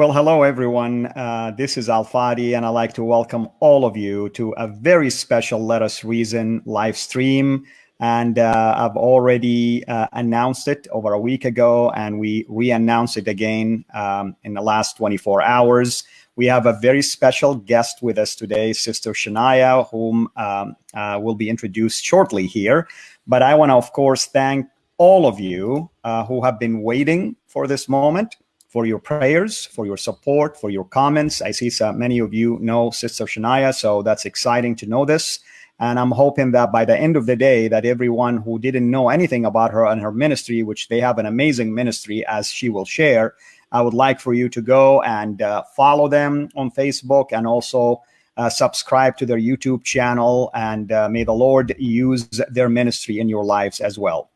Well, hello, everyone. Uh, this is Alfadi, and I'd like to welcome all of you to a very special Let Us Reason live stream. And uh, I've already uh, announced it over a week ago, and we re announced it again um, in the last 24 hours. We have a very special guest with us today, Sister Shania, whom um, uh, will be introduced shortly here. But I want to, of course, thank all of you uh, who have been waiting for this moment for your prayers, for your support, for your comments. I see so many of you know Sister Shania, so that's exciting to know this. And I'm hoping that by the end of the day, that everyone who didn't know anything about her and her ministry, which they have an amazing ministry, as she will share, I would like for you to go and uh, follow them on Facebook and also uh, subscribe to their YouTube channel. And uh, may the Lord use their ministry in your lives as well.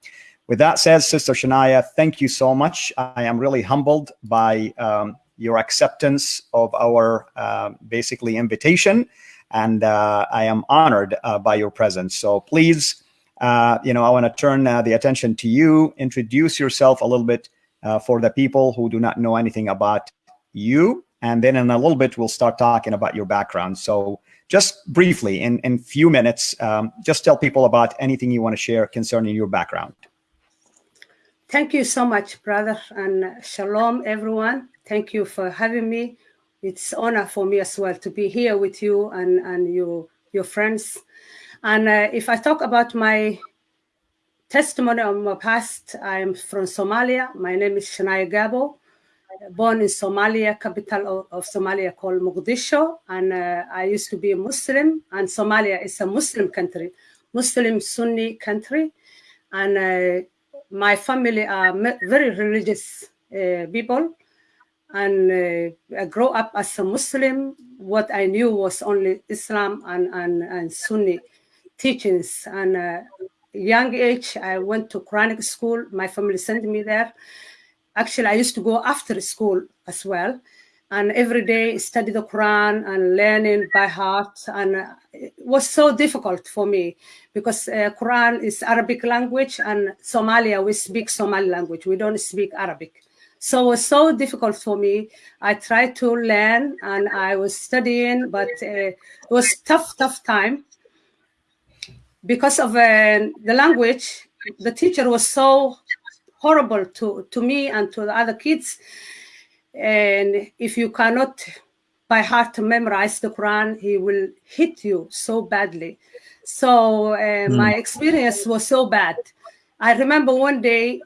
With that said, Sister Shania, thank you so much. I am really humbled by um, your acceptance of our uh, basically invitation, and uh, I am honored uh, by your presence. So please, uh, you know, I want to turn uh, the attention to you. Introduce yourself a little bit uh, for the people who do not know anything about you, and then in a little bit we'll start talking about your background. So just briefly, in in few minutes, um, just tell people about anything you want to share concerning your background. Thank you so much, brother, and shalom, everyone. Thank you for having me. It's honor for me as well to be here with you and, and your, your friends. And uh, if I talk about my testimony of my past, I'm from Somalia. My name is Shania Gabo, born in Somalia, capital of, of Somalia called Mogadishu. And uh, I used to be a Muslim, and Somalia is a Muslim country, Muslim Sunni country. And uh, my family are very religious uh, people and uh, I grew up as a Muslim. What I knew was only Islam and, and, and Sunni teachings. And uh, young age, I went to Quranic school. My family sent me there. Actually, I used to go after school as well and every day study the Quran and learning by heart. And it was so difficult for me because uh, Quran is Arabic language and Somalia, we speak Somali language. We don't speak Arabic. So it was so difficult for me. I tried to learn and I was studying, but uh, it was tough, tough time because of uh, the language. The teacher was so horrible to, to me and to the other kids and if you cannot by heart memorize the Quran, he will hit you so badly. So uh, mm. my experience was so bad. I remember one day,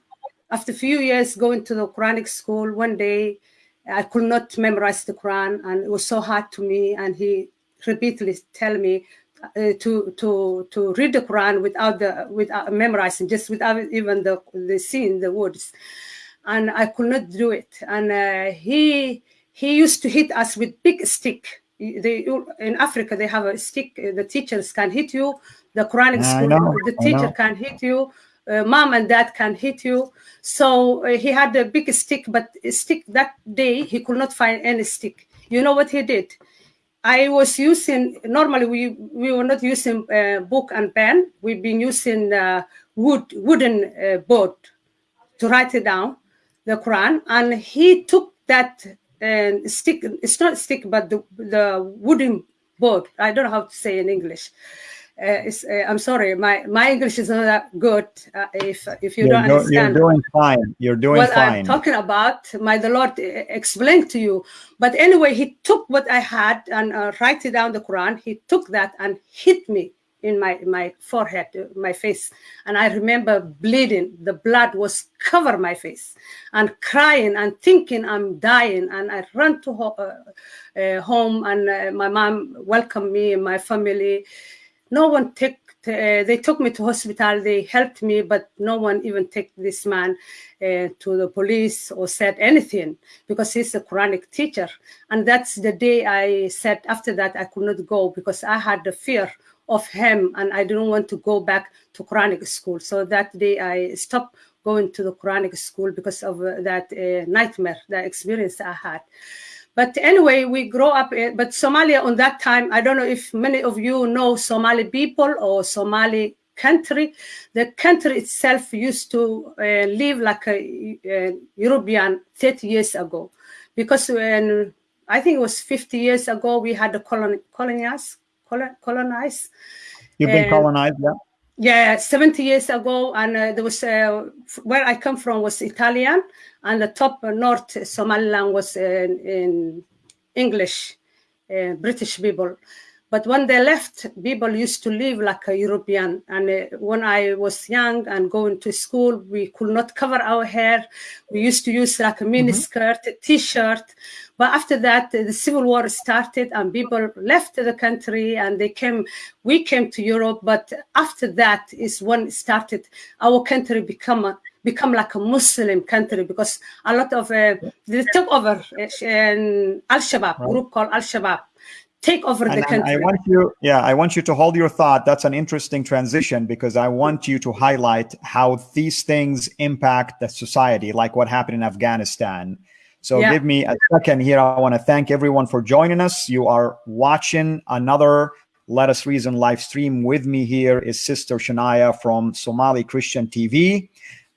after a few years going to the Quranic school, one day I could not memorize the Quran, and it was so hard to me. And he repeatedly tell me uh, to to to read the Quran without the without memorizing, just without even the the seeing the words and I could not do it. And uh, he he used to hit us with big stick. They in Africa they have a stick. The teachers can hit you. The Quranic school, the teacher can hit you. Uh, mom and dad can hit you. So uh, he had a big stick, but stick that day he could not find any stick. You know what he did? I was using normally we we were not using uh, book and pen. We've been using uh, wood wooden uh, board to write it down the Quran, and he took that uh, stick. It's not stick, but the the wooden board. I don't know how to say in English. Uh, uh, I'm sorry, my my English is not that good. Uh, if if you you're don't do, understand, you're doing fine. You're doing what fine. I'm talking about. My the Lord uh, explained to you. But anyway, he took what I had and uh, write it down the Quran. He took that and hit me in my my forehead, uh, my face, and I remember bleeding. The blood was cover my face, and crying and thinking I'm dying. And I ran to ho uh, uh, home, and uh, my mom welcomed me and my family. No one took. Uh, they took me to hospital. They helped me, but no one even took this man uh, to the police or said anything because he's a Quranic teacher. And that's the day I said. After that, I could not go because I had the fear of him and I didn't want to go back to Quranic school. So that day I stopped going to the Quranic school because of uh, that uh, nightmare, that experience I had. But anyway, we grow up, in, but Somalia on that time, I don't know if many of you know Somali people or Somali country. The country itself used to uh, live like a, a European 30 years ago because when I think it was 50 years ago, we had the colon, colonize, colonize. You've been colonized, yeah. Yeah, 70 years ago, and uh, there was uh, where I come from was Italian, and the top uh, north Somaliland was in, in English, uh, British people. But when they left, people used to live like a European. And uh, when I was young and going to school, we could not cover our hair. We used to use like a mini mm-hmm. skirt, t-shirt. But after that, the civil war started and people left the country and they came, we came to Europe. But after that is when it started, our country become a, become like a Muslim country because a lot of uh, they took over uh, Al Shabaab right. group called Al Shabaab take over and, the country. I want you, yeah, I want you to hold your thought. That's an interesting transition because I want you to highlight how these things impact the society, like what happened in Afghanistan. So yeah. give me a second here. I want to thank everyone for joining us. You are watching another Let Us Reason live stream. With me here is Sister Shania from Somali Christian TV.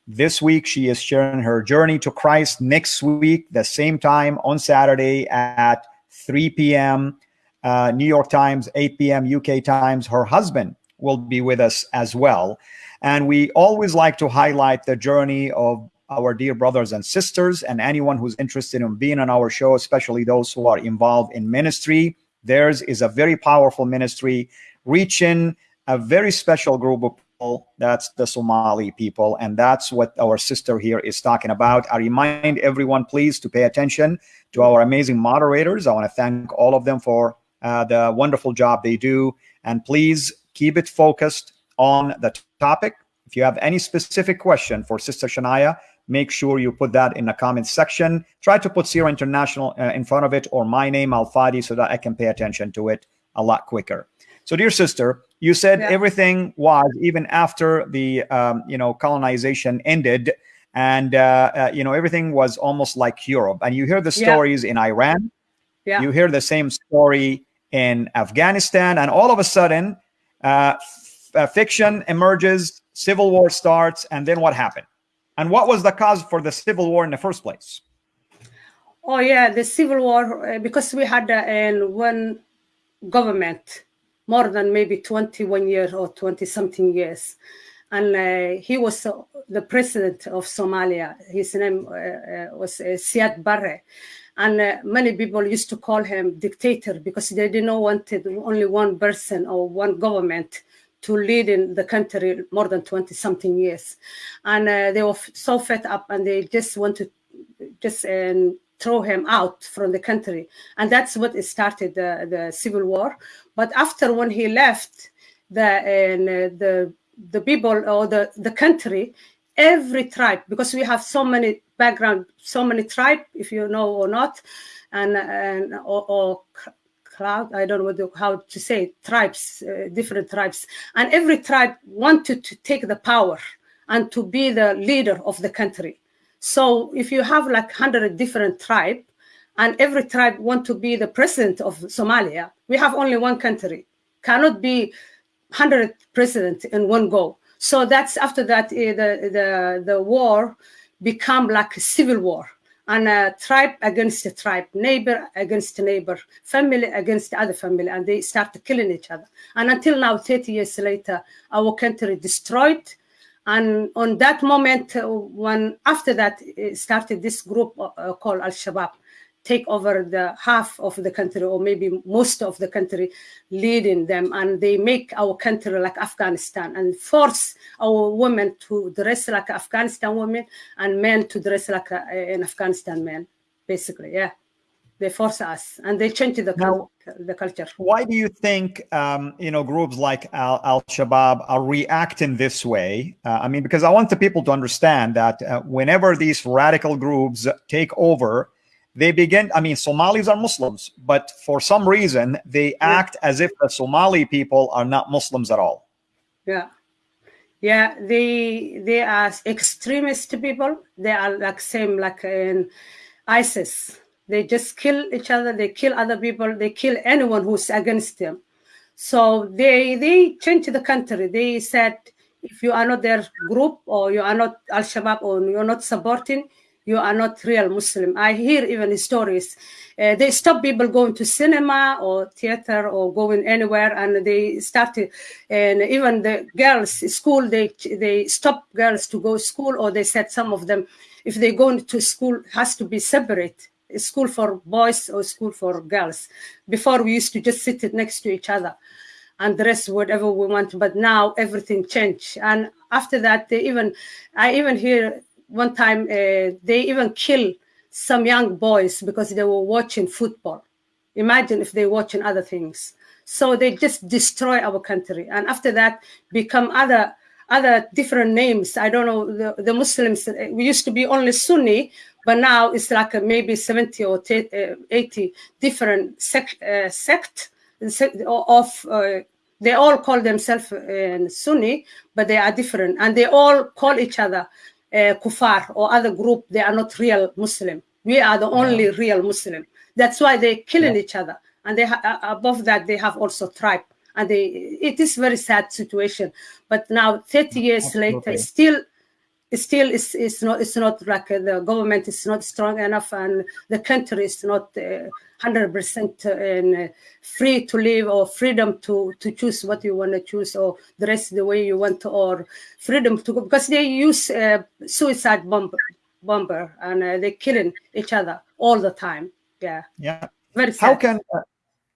This week, she is sharing her journey to Christ. Next week, the same time on Saturday at 3 p.m uh, New York Times, 8 p.m. UK times. Her husband will be with us as well. And we always like to highlight the journey of our dear brothers and sisters and anyone who's interested in being on our show, especially those who are involved in ministry. Theirs is a very powerful ministry reaching a very special group of people. That's the Somali people. And that's what our sister here is talking about. I remind everyone, please, to pay attention to our amazing moderators. I want to thank all of them for uh, the wonderful job they do. And please keep it focused on the topic. If you have any specific question for Sister Shania, make sure you put that in the comments section. Try to put CIRA International uh, in front of it or my name, Al Fadi, so that I can pay attention to it a lot quicker. So, dear sister, you said yeah. everything was even after the um, you know colonization ended, and uh, uh, you know everything was almost like Europe. And you hear the stories yeah. in Iran. Yeah. You hear the same story in Afghanistan, and all of a sudden, uh, uh, fiction emerges, civil war starts, and then what happened? And what was the cause for the civil war in the first place? Oh yeah, the civil war uh, because we had uh, one government more than maybe 21 years or 20 something years and uh, he was uh, the president of Somalia. His name uh, uh was uh, Siad Barre, and many people used to call him dictator because they didn't want only one person or one government to lead in the country more than 20 something years. And uh, they were so fed up and they just wanted to just um, throw him out from the country. And that's what started the, the civil war. But after when he left the uh, the the people or the the country every tribe because we have so many background so many tribe if you know or not and and or, or cloud i don't know how to say tribes uh, different tribes. And every tribe wanted to take the power and to be the leader of the country. So if you have like 100 different tribe and every tribe want to be the president of somalia we have only one country. Cannot be 100 president in one go. So that's after that uh, the the the war become like a civil war and a tribe against a tribe, neighbor against neighbor, family against other family, and they start killing each other. And until now, 30 years later, our country destroyed. And on that moment, uh, when after that started this group uh, called Al Shabaab, take over the half of the country or maybe most of the country leading them and they make our country like afghanistan and force our women to dress like afghanistan women and men to dress like a, an afghanistan man basically yeah. They force us and they change the, now, the culture. why do you think um, you know groups like al, al shabaab are reacting this way? Uh, i mean because i want the people to understand that uh, whenever these radical groups take over they begin i mean somalis are muslims but for some reason they act as if the somali people are not muslims at all. Yeah. Yeah they they are extremist people. They are like same like in isis. They just kill each other. They kill other people. They kill anyone who's against them. So they they changed the country. They said if you are not their group or you are not al-shabaab or you're not supporting you are not real Muslim. I hear even stories. Uh, they stop people going to cinema or theater or going anywhere, and they started, and even the girls school they they stop girls to go school, or they said some of them, if they go to school, has to be separate school for boys or school for girls. Before we used to just sit next to each other and dress whatever we want, but now everything changed. And after that, they even, I even hear one time uh, they even kill some young boys because they were watching football. Imagine if they're watching other things. So they just destroy our country, and after that, become other other different names. I don't know the, the Muslims. Uh, we used to be only Sunni, but now it's like maybe 70 or uh, 80 different sect, uh, sect of uh, they all call themselves uh, Sunni, but they are different, and they all call each other uh, kuffar or other group. They are not real Muslim. We are the only yeah. real Muslim. That's why they're killing yeah. each other, and they uh, above that they have also tribe, and they it is very sad situation. But now, 30 years Absolutely. later, still still it's, it's not it's not like uh, the government is not strong enough and the country is not uh, 100% uh, free to live or freedom to to choose what you want to choose or dress the way you want to, or freedom to go. Because they use uh, suicide bomb bomber and uh, they're killing each other all the time. Yeah. Yeah. Very sad. how can uh,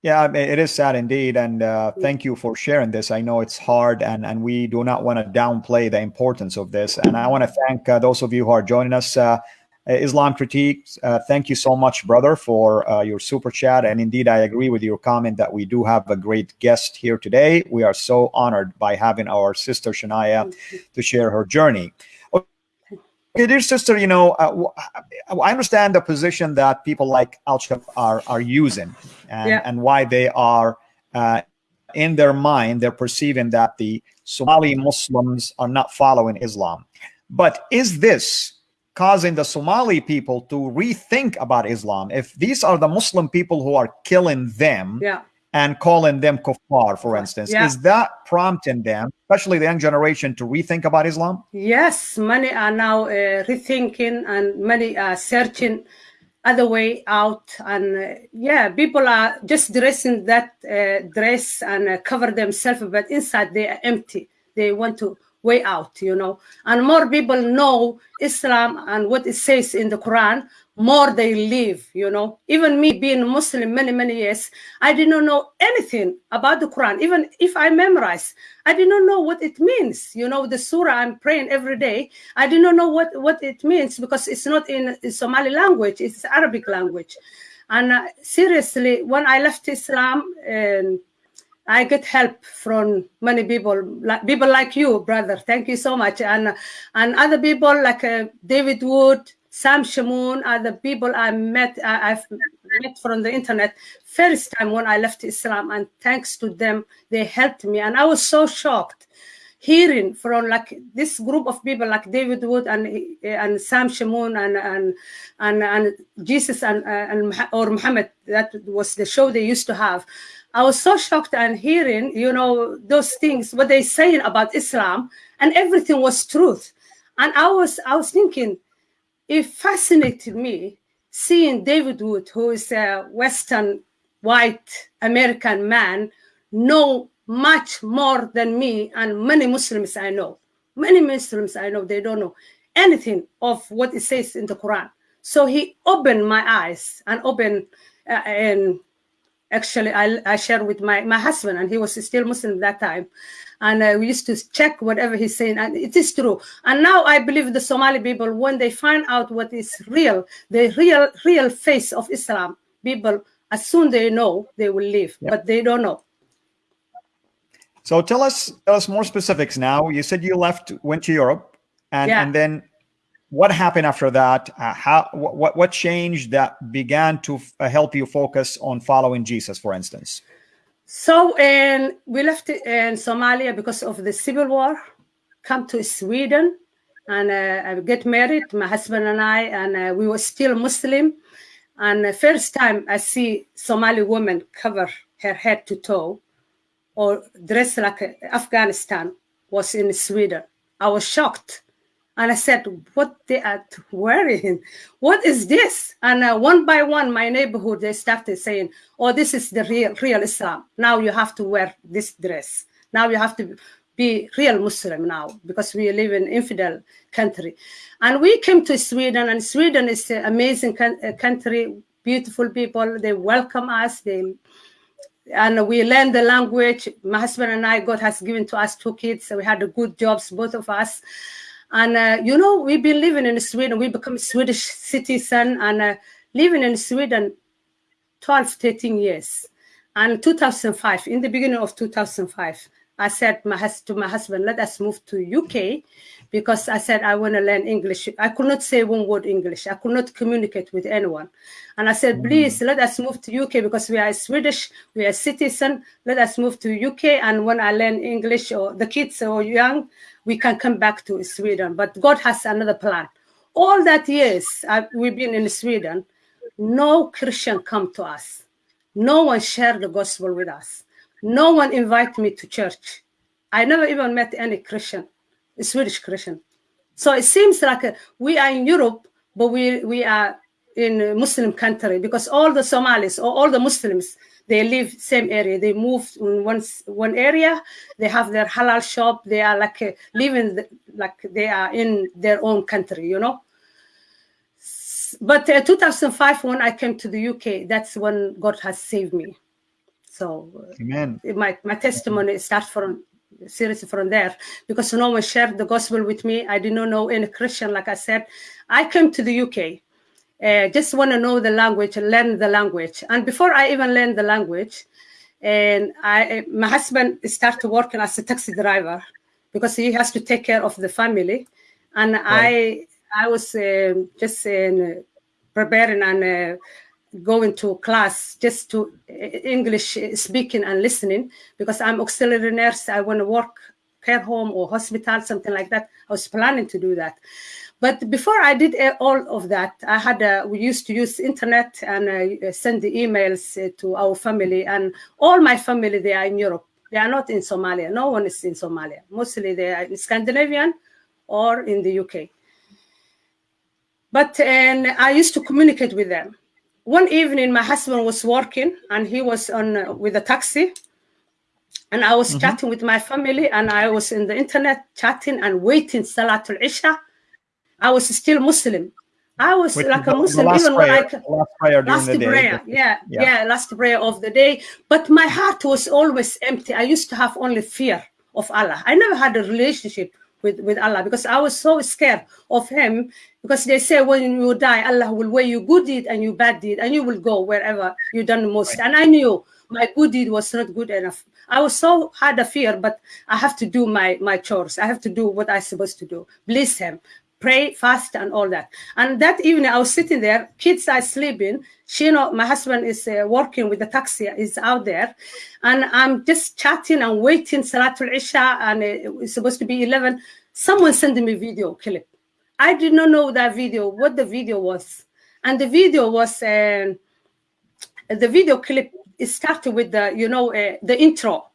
yeah, it is sad indeed, and uh, thank you for sharing this. I know it's hard, and and we do not want to downplay the importance of this. And I want to thank uh, those of you who are joining us. Uh, Islam critiques. Uh, thank you so much, brother, for uh, your super chat. And indeed, I agree with your comment that we do have a great guest here today. We are so honored by having our sister Shania to share her journey. Okay, dear sister, you know, uh, I understand the position that people like Al are are using, and, yeah. and why they are uh, in their mind they're perceiving that the Somali Muslims are not following Islam. But is this causing the Somali people to rethink about Islam? If these are the Muslim people who are killing them, yeah and calling them kuffar, for instance. Yeah. Is that prompting them, especially the young generation, to rethink about Islam? Yes, many are now uh, rethinking and many are searching other way out. And uh, yeah, people are just dressing that uh, dress and uh, cover themselves, but inside they are empty. They want to way out, you know. And more people know Islam and what it says in the Quran, more they live, you know. Even me being Muslim many, many years, I did not know anything about the Quran. Even if I memorize, I did not know what it means. You know, the surah I'm praying every day, I did not know what, what it means because it's not in, in Somali language, it's Arabic language. And uh, seriously, when I left Islam, and I get help from many people, like people like you, brother. Thank you so much, and and other people like uh, David Wood, Sam Shamoun are the people I met, I, have met from the internet first time when I left Islam. And thanks to them, they helped me. And I was so shocked hearing from like this group of people like David Wood and and Sam Shamoun and and and, and Jesus and, and or Muhammad. That was the show they used to have. I was so shocked and hearing, you know, those things, what they saying about Islam, and everything was truth. And I was I was thinking, it fascinated me seeing David Wood, who is a Western white American man, know much more than me and many Muslims I know. Many Muslims I know, they don't know anything of what it says in the Quran. So he opened my eyes and opened, uh, and actually I, I shared with my, my husband, and he was still Muslim at that time and uh, we used to check whatever he's saying and it is true. And now i believe the somali people when they find out what is real the real real face of islam people as soon they know they will leave yep. but they don't know. So tell us tell us more specifics now. You said you left went to europe and yeah. and then what happened after that? Uh, how what what changed that began to uh, help you focus on following jesus for instance so and we left in Somalia because of the civil war, come to Sweden and uh, I get married, my husband and I, and uh, we were still Muslim. And the first time I see Somali woman cover her head to toe or dress like Afghanistan was in Sweden. I was shocked. And I said, what they are wearing? What is this? And uh, one by one, my neighborhood, they started saying, oh, this is the real, real Islam. Now you have to wear this dress. Now you have to be real Muslim now because we live in infidel country. And we came to Sweden and Sweden is an amazing uh, country, beautiful people. They welcome us. They and we learned the language. My husband and I, God has given to us two kids. So we had good jobs, both of us. And, uh, you know, we've been living in Sweden. We become Swedish citizen and uh, living in Sweden 12, 13 years. And 2005, in the beginning of 2005, I said my, to my husband, let us move to UK because I said I want to learn English. I could not say one word English. I could not communicate with anyone. And I said, mm. please let us move to UK because we are Swedish, we are citizen. Let us move to UK. And when I learn English or the kids are young, we can come back to Sweden. But God has another plan. All that years I, we've been in Sweden, no Christian come to us. No one shared the gospel with us no one invited me to church. I never even met any Christian, Swedish Christian. So it seems like uh, we are in Europe, but we, we are in a Muslim country because all the Somalis or all the Muslims, they live same area. They move in one, one area. They have their halal shop. They are like uh, living the, like they are in their own country, you know. But uh, 2005, when I came to the UK, that's when God has saved me. So Amen. my, my testimony starts from seriously from there because no one shared the gospel with me. I did not know any Christian, like I said. I came to the UK, uh, just want to know the language, and learn the language. And before I even learned the language, and I, my husband started working as a taxi driver because he has to take care of the family. And right. I, I was uh, just uh, preparing and uh, going to class just to uh, English speaking and listening because I'm auxiliary nurse. I want to work care home or hospital, something like that. I was planning to do that. But before I did all of that, I had a, we used to use internet and uh, send the emails uh, to our family and all my family, they are in Europe. They are not in Somalia. No one is in Somalia. Mostly they are in Scandinavian or in the UK. But and I used to communicate with them one evening my husband was working and he was on uh, with a taxi and i was mm-hmm. chatting with my family and i was in the internet chatting and waiting salatul isha i was still muslim I was Which like a Muslim, even prayer, when I last prayer, last prayer yeah, yeah, yeah, last prayer of the day. But my heart was always empty. I used to have only fear of Allah. I never had a relationship with, with Allah because I was so scared of him because they say when you die, Allah will weigh you good deed and you bad deed and you will go wherever you done the most. And I knew my good deed was not good enough. I was so had a fear, but I have to do my, my chores. I have to do what I'm supposed to do. Bless him, pray, fast, and all that. And that evening, I was sitting there, kids are sleeping. She, you know, my husband is uh, working with the taxi, is out there. And I'm just chatting and waiting, Salatul Isha, and it's supposed to be 11. Someone sent me a video clip. I did not know that video, what the video was. And the video was, uh, the video clip, it started with the, you know, uh, the intro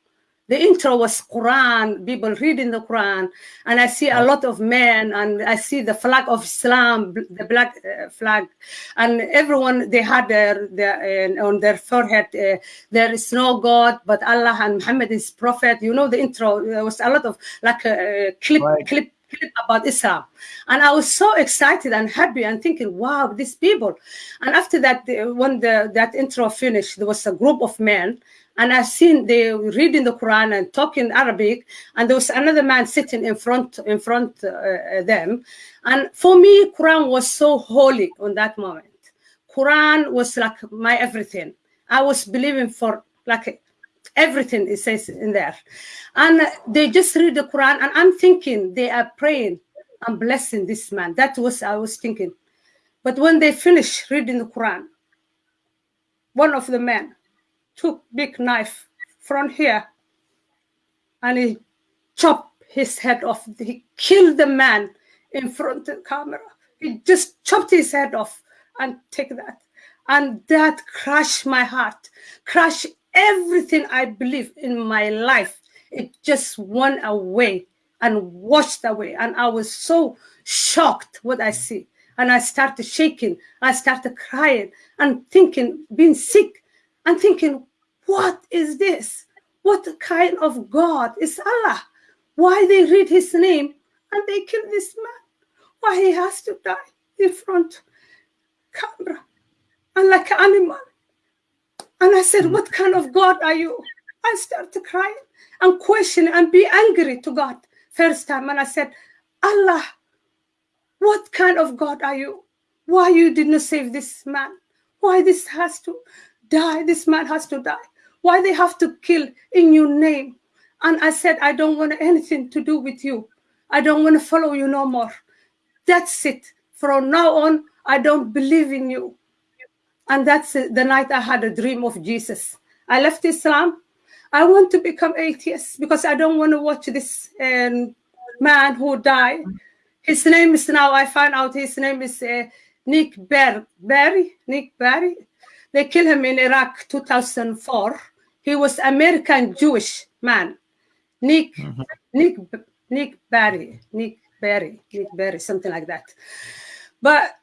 the intro was Quran, people reading the Quran, and I see a lot of men, and I see the flag of Islam, the black uh, flag, and everyone they had their, their uh, on their forehead, uh, there is no God but Allah, and Muhammad is prophet. You know the intro. There was a lot of like a clip, right. clip clip about Islam. And I was so excited and happy and thinking, wow, these people. And after that, when the, that intro finished, there was a group of men and I've seen they reading the Quran and talking Arabic, and there was another man sitting in front in front uh, uh, them, and for me, Quran was so holy on that moment. Quran was like my everything. I was believing for like everything it says in there, and they just read the Quran, and I'm thinking they are praying and blessing this man. That was I was thinking, but when they finish reading the Quran, one of the men took big knife from here and he chopped his head off. He killed the man in front of the camera. He just chopped his head off and take that. And that crushed my heart, crushed everything I believe in my life. It just went away and washed away. And I was so shocked what I see. And I started shaking. I started crying and thinking, being sick and thinking, what is this? What kind of God is Allah? Why they read his name and they kill this man? Why he has to die in front of camera and like an animal? And I said, What kind of God are you? I started crying and question and be angry to God first time. And I said, Allah, what kind of God are you? Why you did not save this man? Why this has to die? This man has to die. Why they have to kill in your name? And I said, I don't want anything to do with you. I don't want to follow you no more. That's it. From now on, I don't believe in you. And that's the night I had a dream of Jesus. I left Islam. I want to become atheist because I don't want to watch this um, man who died. His name is now, I find out his name is uh, Nick Ber- Barry. Nick Barry. They killed him in Iraq 2004. He was American Jewish man. Nick, mm-hmm. Nick, Nick Barry, Nick Barry, Nick Barry, something like that. But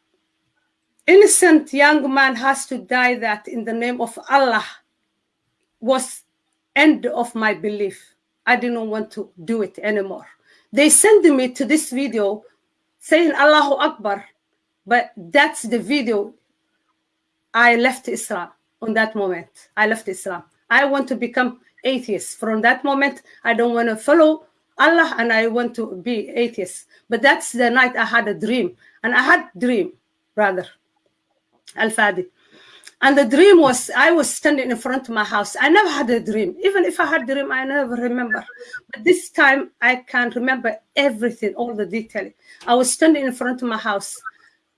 innocent young man has to die that in the name of Allah was end of my belief. I didn't want to do it anymore. They sent me to this video saying Allahu Akbar, but that's the video I left Islam on that moment. I left Islam. I want to become atheist. From that moment, I don't want to follow Allah and I want to be atheist. But that's the night I had a dream. And I had dream, brother. Al-Fadi. And the dream was I was standing in front of my house. I never had a dream. Even if I had a dream, I never remember. But this time I can remember everything, all the detail. I was standing in front of my house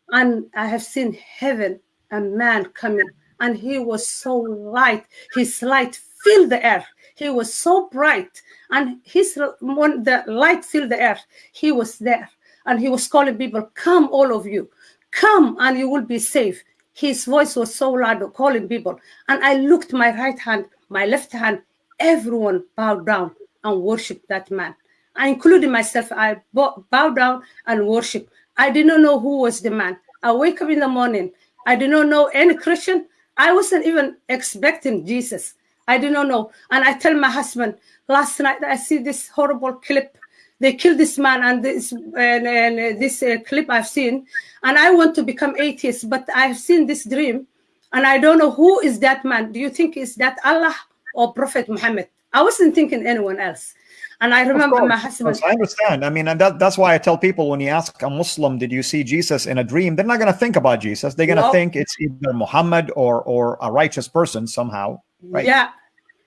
and I have seen heaven, a man coming, and he was so light. His light filled the air. He was so bright, and his when the light filled the air, he was there, and he was calling people, "Come, all of you, come, and you will be safe." His voice was so loud, calling people. And I looked my right hand, my left hand, everyone bowed down and worshiped that man. I including myself, I bowed down and worshiped. I did not know who was the man. I wake up in the morning. I did not know any Christian. I wasn't even expecting Jesus. I did not know. And I tell my husband, last night I see this horrible clip they killed this man and this and, and this uh, clip I've seen, and I want to become atheist, but I've seen this dream, and I don't know who is that man. Do you think is that Allah or Prophet Muhammad? I wasn't thinking anyone else. And I remember my husband. I understand. I mean, and that, that's why I tell people when you ask a Muslim, did you see Jesus in a dream? They're not going to think about Jesus. They're going to think it's either Muhammad or or a righteous person somehow. Right? Yeah.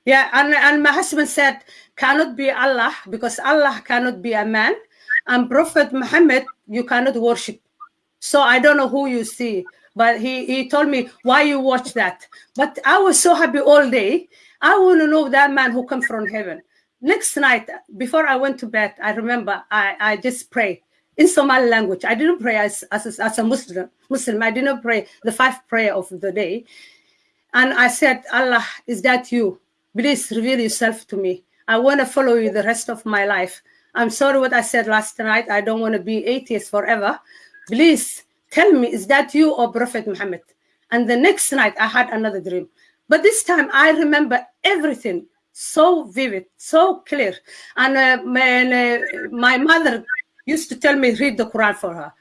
Yeah. And, and my husband said, cannot be Allah because Allah cannot be a man. And Prophet Muhammad, you cannot worship. So I don't know who you see, but he, he told me why you watch that. But I was so happy all day. I want to know that man who come from heaven. Next night, before I went to bed, I remember I, I just prayed in Somali language. I didn't pray as, as, as a Muslim. Muslim. I didn't pray the five prayer of the day. And I said, Allah, is that you? Please reveal yourself to me. I want to follow you the rest of my life. I'm sorry what I said last night. I don't want to be atheist forever. Please tell me, is that you or Prophet Muhammad? And the next night I had another dream. But this time I remember everything so vivid, so clear. And uh, my, uh, my mother used to tell me read the Quran for her.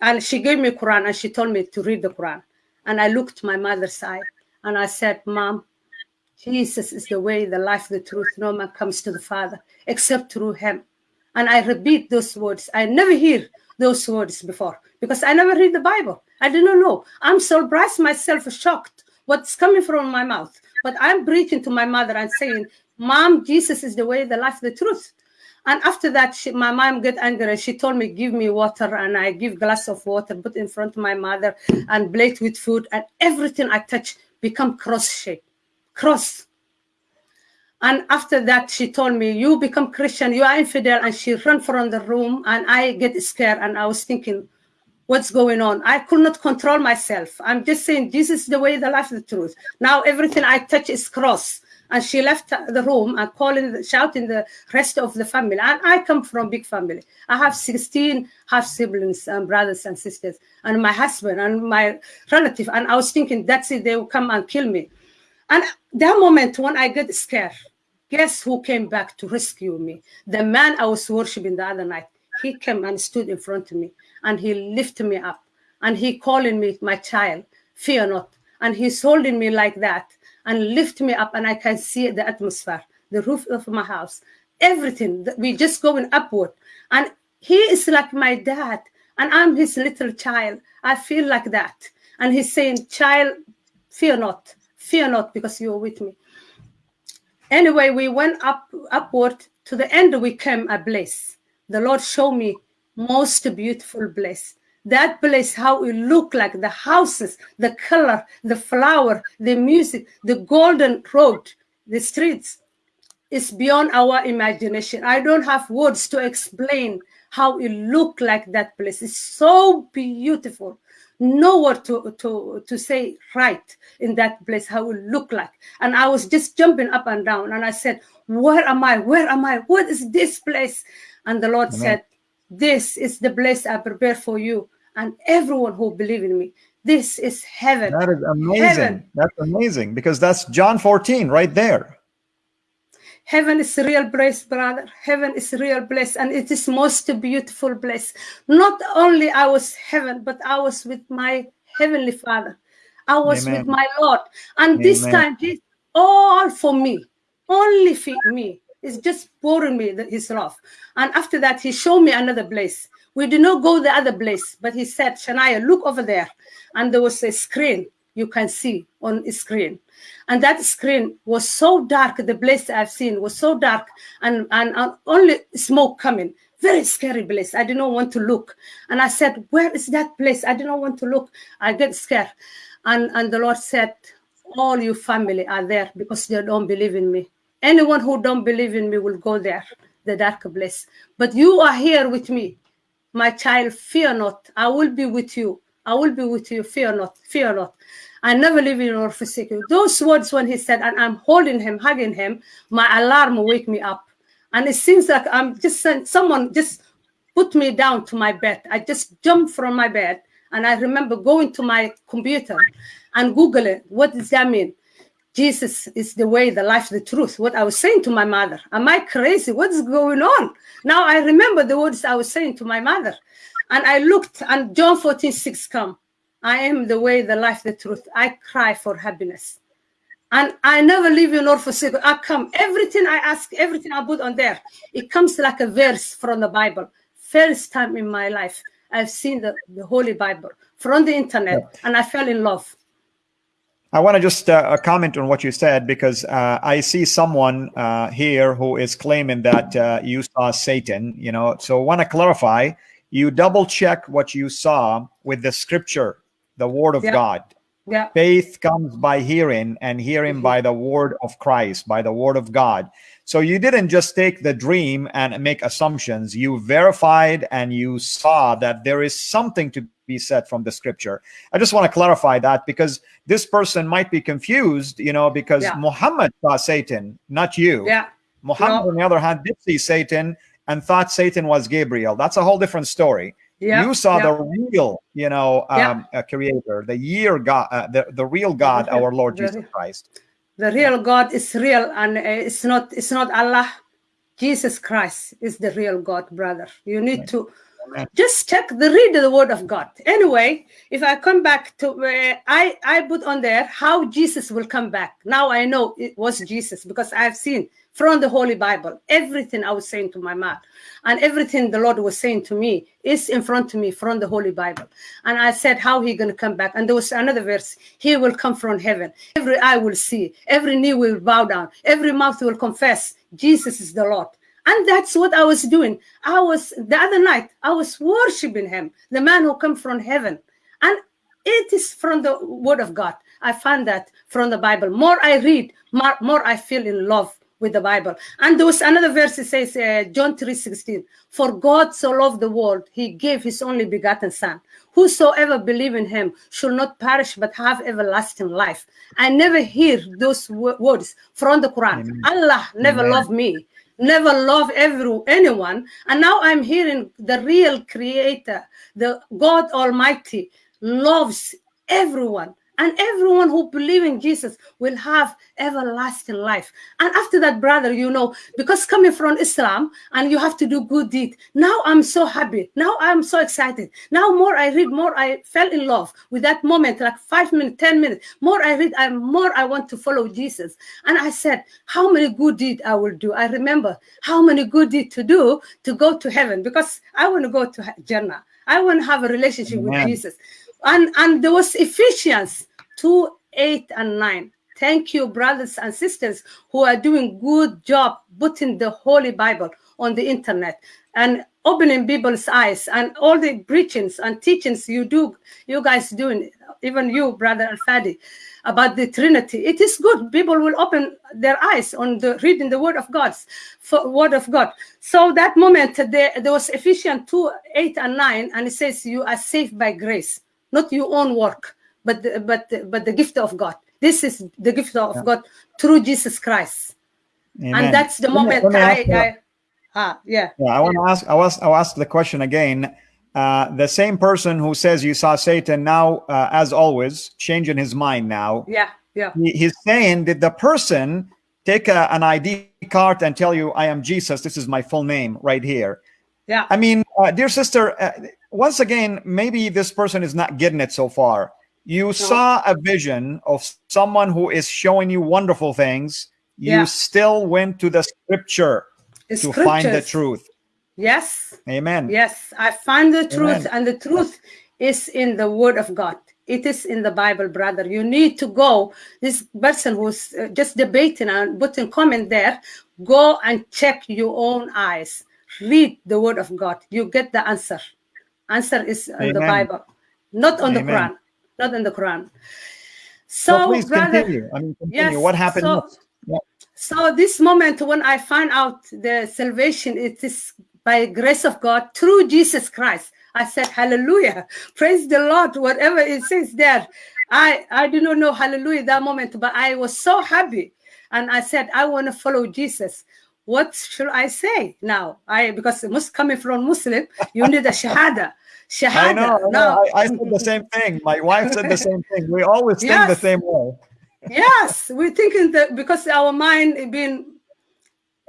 And she gave me Quran and she told me to read the Quran. And I looked my mother's eye and I said, Mom, Jesus is the way, the life, the truth. No man comes to the Father except through him. And I repeat those words. I never hear those words before because I never read the Bible. I did not know. I'm surprised myself, shocked what's coming from my mouth. But I'm preaching to my mother and saying, Mom, Jesus is the way, the life, the truth. And after that, she, my mom get angry. and She told me, give me water. And I give glass of water, put in front of my mother and plate with food. And everything I touch become cross shape cross. And after that, she told me, you become Christian, you are infidel. And she ran from the room and I get scared. And I was thinking, what's going on? I could not control myself. I'm just saying, this is the way, the life, the truth. Now everything I touch is cross. and she left the room and calling, shouting the rest of the family. And I come from big family. I have 16 half siblings and brothers and sisters, and my husband and my relative. And I was thinking, that's it, they will come and kill me. And that moment when I get scared, guess who came back to rescue me? The man I was worshiping the other night. He came and stood in front of me and he lifted me up and he calling me my child, fear not. And he's holding me like that and lift me up and I can see the atmosphere, the roof of my house, everything. We just going upward. And he is like my dad and I'm his little child. I feel like that. And he's saying, child, fear not, fear not because you're with me. Anyway, we went up upward to the end we came a place. The Lord showed me most beautiful place. That place how it looked like the houses the color the flower the music the golden road the streets is beyond our imagination. I don't have words to explain how it looked like that place. It's so beautiful. Nowhere to to to say right in that place how it looked like. And i was just jumping up and down and i said where am i? Where am i? What is this place and the lord Amen. said this is the place I prepare for you and everyone who believe in me. This is heaven. That is amazing. Heaven. That's amazing because that's John 14 right there. Heaven is real place, brother. Heaven is real place, and it is most beautiful place. Not only I was heaven, but I was with my heavenly Father. I was Amen. with my Lord, and Amen. this time all for me, only for me. It's just pouring me the, His love. And after that, He showed me another place. We did not go the other place, but he said, Shania, look over there. And there was a screen you can see on screen. And that screen was so dark, the place I've seen was so dark and, and, and only smoke coming. Very scary place. I did not want to look. And I said, Where is that place? I did not want to look. I get scared. And, and the Lord said, All you family are there because they don't believe in me. Anyone who don't believe in me will go there, the dark place. But you are here with me my child, fear not. I will be with you. I will be with you. Fear not. Fear not. I never leave you nor forsake you. Those words when he said, and I'm holding him, hugging him, my alarm wake me up. And it seems like I'm just someone just put me down to my bed. I just jumped from my bed. And I remember going to my computer and Google it. What does that mean? Jesus is the way, the life, the truth. What I was saying to my mother. Am I crazy? What's going on? Now I remember the words I was saying to my mother. And I looked and John 14, 6 come. I am the way, the life, the truth. I cry for happiness. And I never leave you nor forsake. I come. Everything I ask, everything I put on there, it comes like a verse from the Bible. First time in my life, I've seen the, the Holy Bible from the internet, and I fell in love. I want to just uh, comment on what you said because uh, I see someone uh, here who is claiming that uh, you saw Satan. You know, so I want to clarify. You double check what you saw with the Scripture, the Word of yeah. God. Yeah. Faith comes by hearing, and hearing mm-hmm. by the Word of Christ, by the Word of God. So you didn't just take the dream and make assumptions. You verified and you saw that there is something to be said from the scripture. I just want to clarify that because this person might be confused, you know, because yeah. Muhammad saw Satan, not you. Yeah. Muhammad, no. on the other hand, did see Satan and thought Satan was Gabriel. That's a whole different story. Yeah. You saw yeah. the real, you know, um, yeah. creator, the year God, uh, the, the real God, our Lord Jesus Christ the real god is real and uh, it's not it's not allah. Jesus christ is the real god brother. You need to just check the read the word of god. Anyway if i come back to uh, i i put on there how jesus will come back. Now i know it was jesus because i've seen from the Holy Bible. Everything I was saying to my mom and everything the Lord was saying to me is in front of me from the Holy Bible. And I said, How he gonna come back? And there was another verse, He will come from heaven. Every eye will see, every knee will bow down, every mouth will confess Jesus is the Lord. And that's what I was doing. I was the other night, I was worshiping him, the man who come from heaven. And it is from the word of God. I find that from the Bible. More I read, more, more I feel in love with the Bible. And there was another verse that says, uh, John 3 16, For God so loved the world, he gave his only begotten Son. Whosoever believe in him should not perish but have everlasting life. I never hear those words from the Quran. Amen. Allah never Amen. loved me, never loved every anyone. And now I'm hearing the real creator, the God Almighty loves everyone and everyone who believe in jesus will have everlasting life. And after that brother you know because coming from islam and you have to do good deed now i'm so happy. Now i'm so excited. Now more i read more i fell in love with that moment like five minutes ten minutes. More i read i'm more i want to follow jesus. And i said how many good deed i will do? I remember how many good deed to do to go to heaven because i want to go to jannah. I want to have a relationship Amen. with jesus and and there was Ephesians 2, 8, and 9. Thank you, brothers and sisters who are doing good job putting the Holy Bible on the internet and opening people's eyes and all the preachings and teachings you do, you guys doing, even you, brother Al-Fadi, about the Trinity. It is good. People will open their eyes on the reading the Word of God's for Word of God. So that moment there, there was Ephesians 2, 8 and 9, and it says you are saved by grace not your own work, but the, but the, but the gift of God. This is the gift of yeah. God through Jesus Christ, Amen. and that's the moment me, I, I, ah yeah. Yeah, I want to ask. I was I'll ask the question again. Uh, the same person who says you saw Satan now, uh, as always, changing his mind now. Yeah, yeah. He, he's saying, did the person take a, an ID card and tell you, "I am Jesus. This is my full name right here"? Yeah. I mean, uh, dear sister, uh, once again, maybe this person is not getting it so far. You saw a vision of someone who is showing you wonderful things. You yeah. still went to the scripture the to find the truth. Yes. Amen. Yes, I find the truth, Amen. and the truth is in the Word of God. It is in the Bible, brother. You need to go. This person who's uh, just debating and putting comment there, go and check your own eyes. Read the Word of God. You get the answer. Answer is in Amen. the Bible, not on Amen. the Quran, not in the Quran. So, well, please brother, continue. I mean, continue. Yes, what happened? So, yeah. so this moment when I find out the salvation, it is by grace of God through Jesus Christ. I said, Hallelujah. Praise the Lord. Whatever it says there. I, I do not know hallelujah that moment, but I was so happy. And I said, I want to follow Jesus what should I say now? I because must coming from Muslim, you need a shahada. Shahada. I know. No. I, I, said the same thing. My wife said the same thing. We always think yes. the same way. yes, we're thinking that because our mind been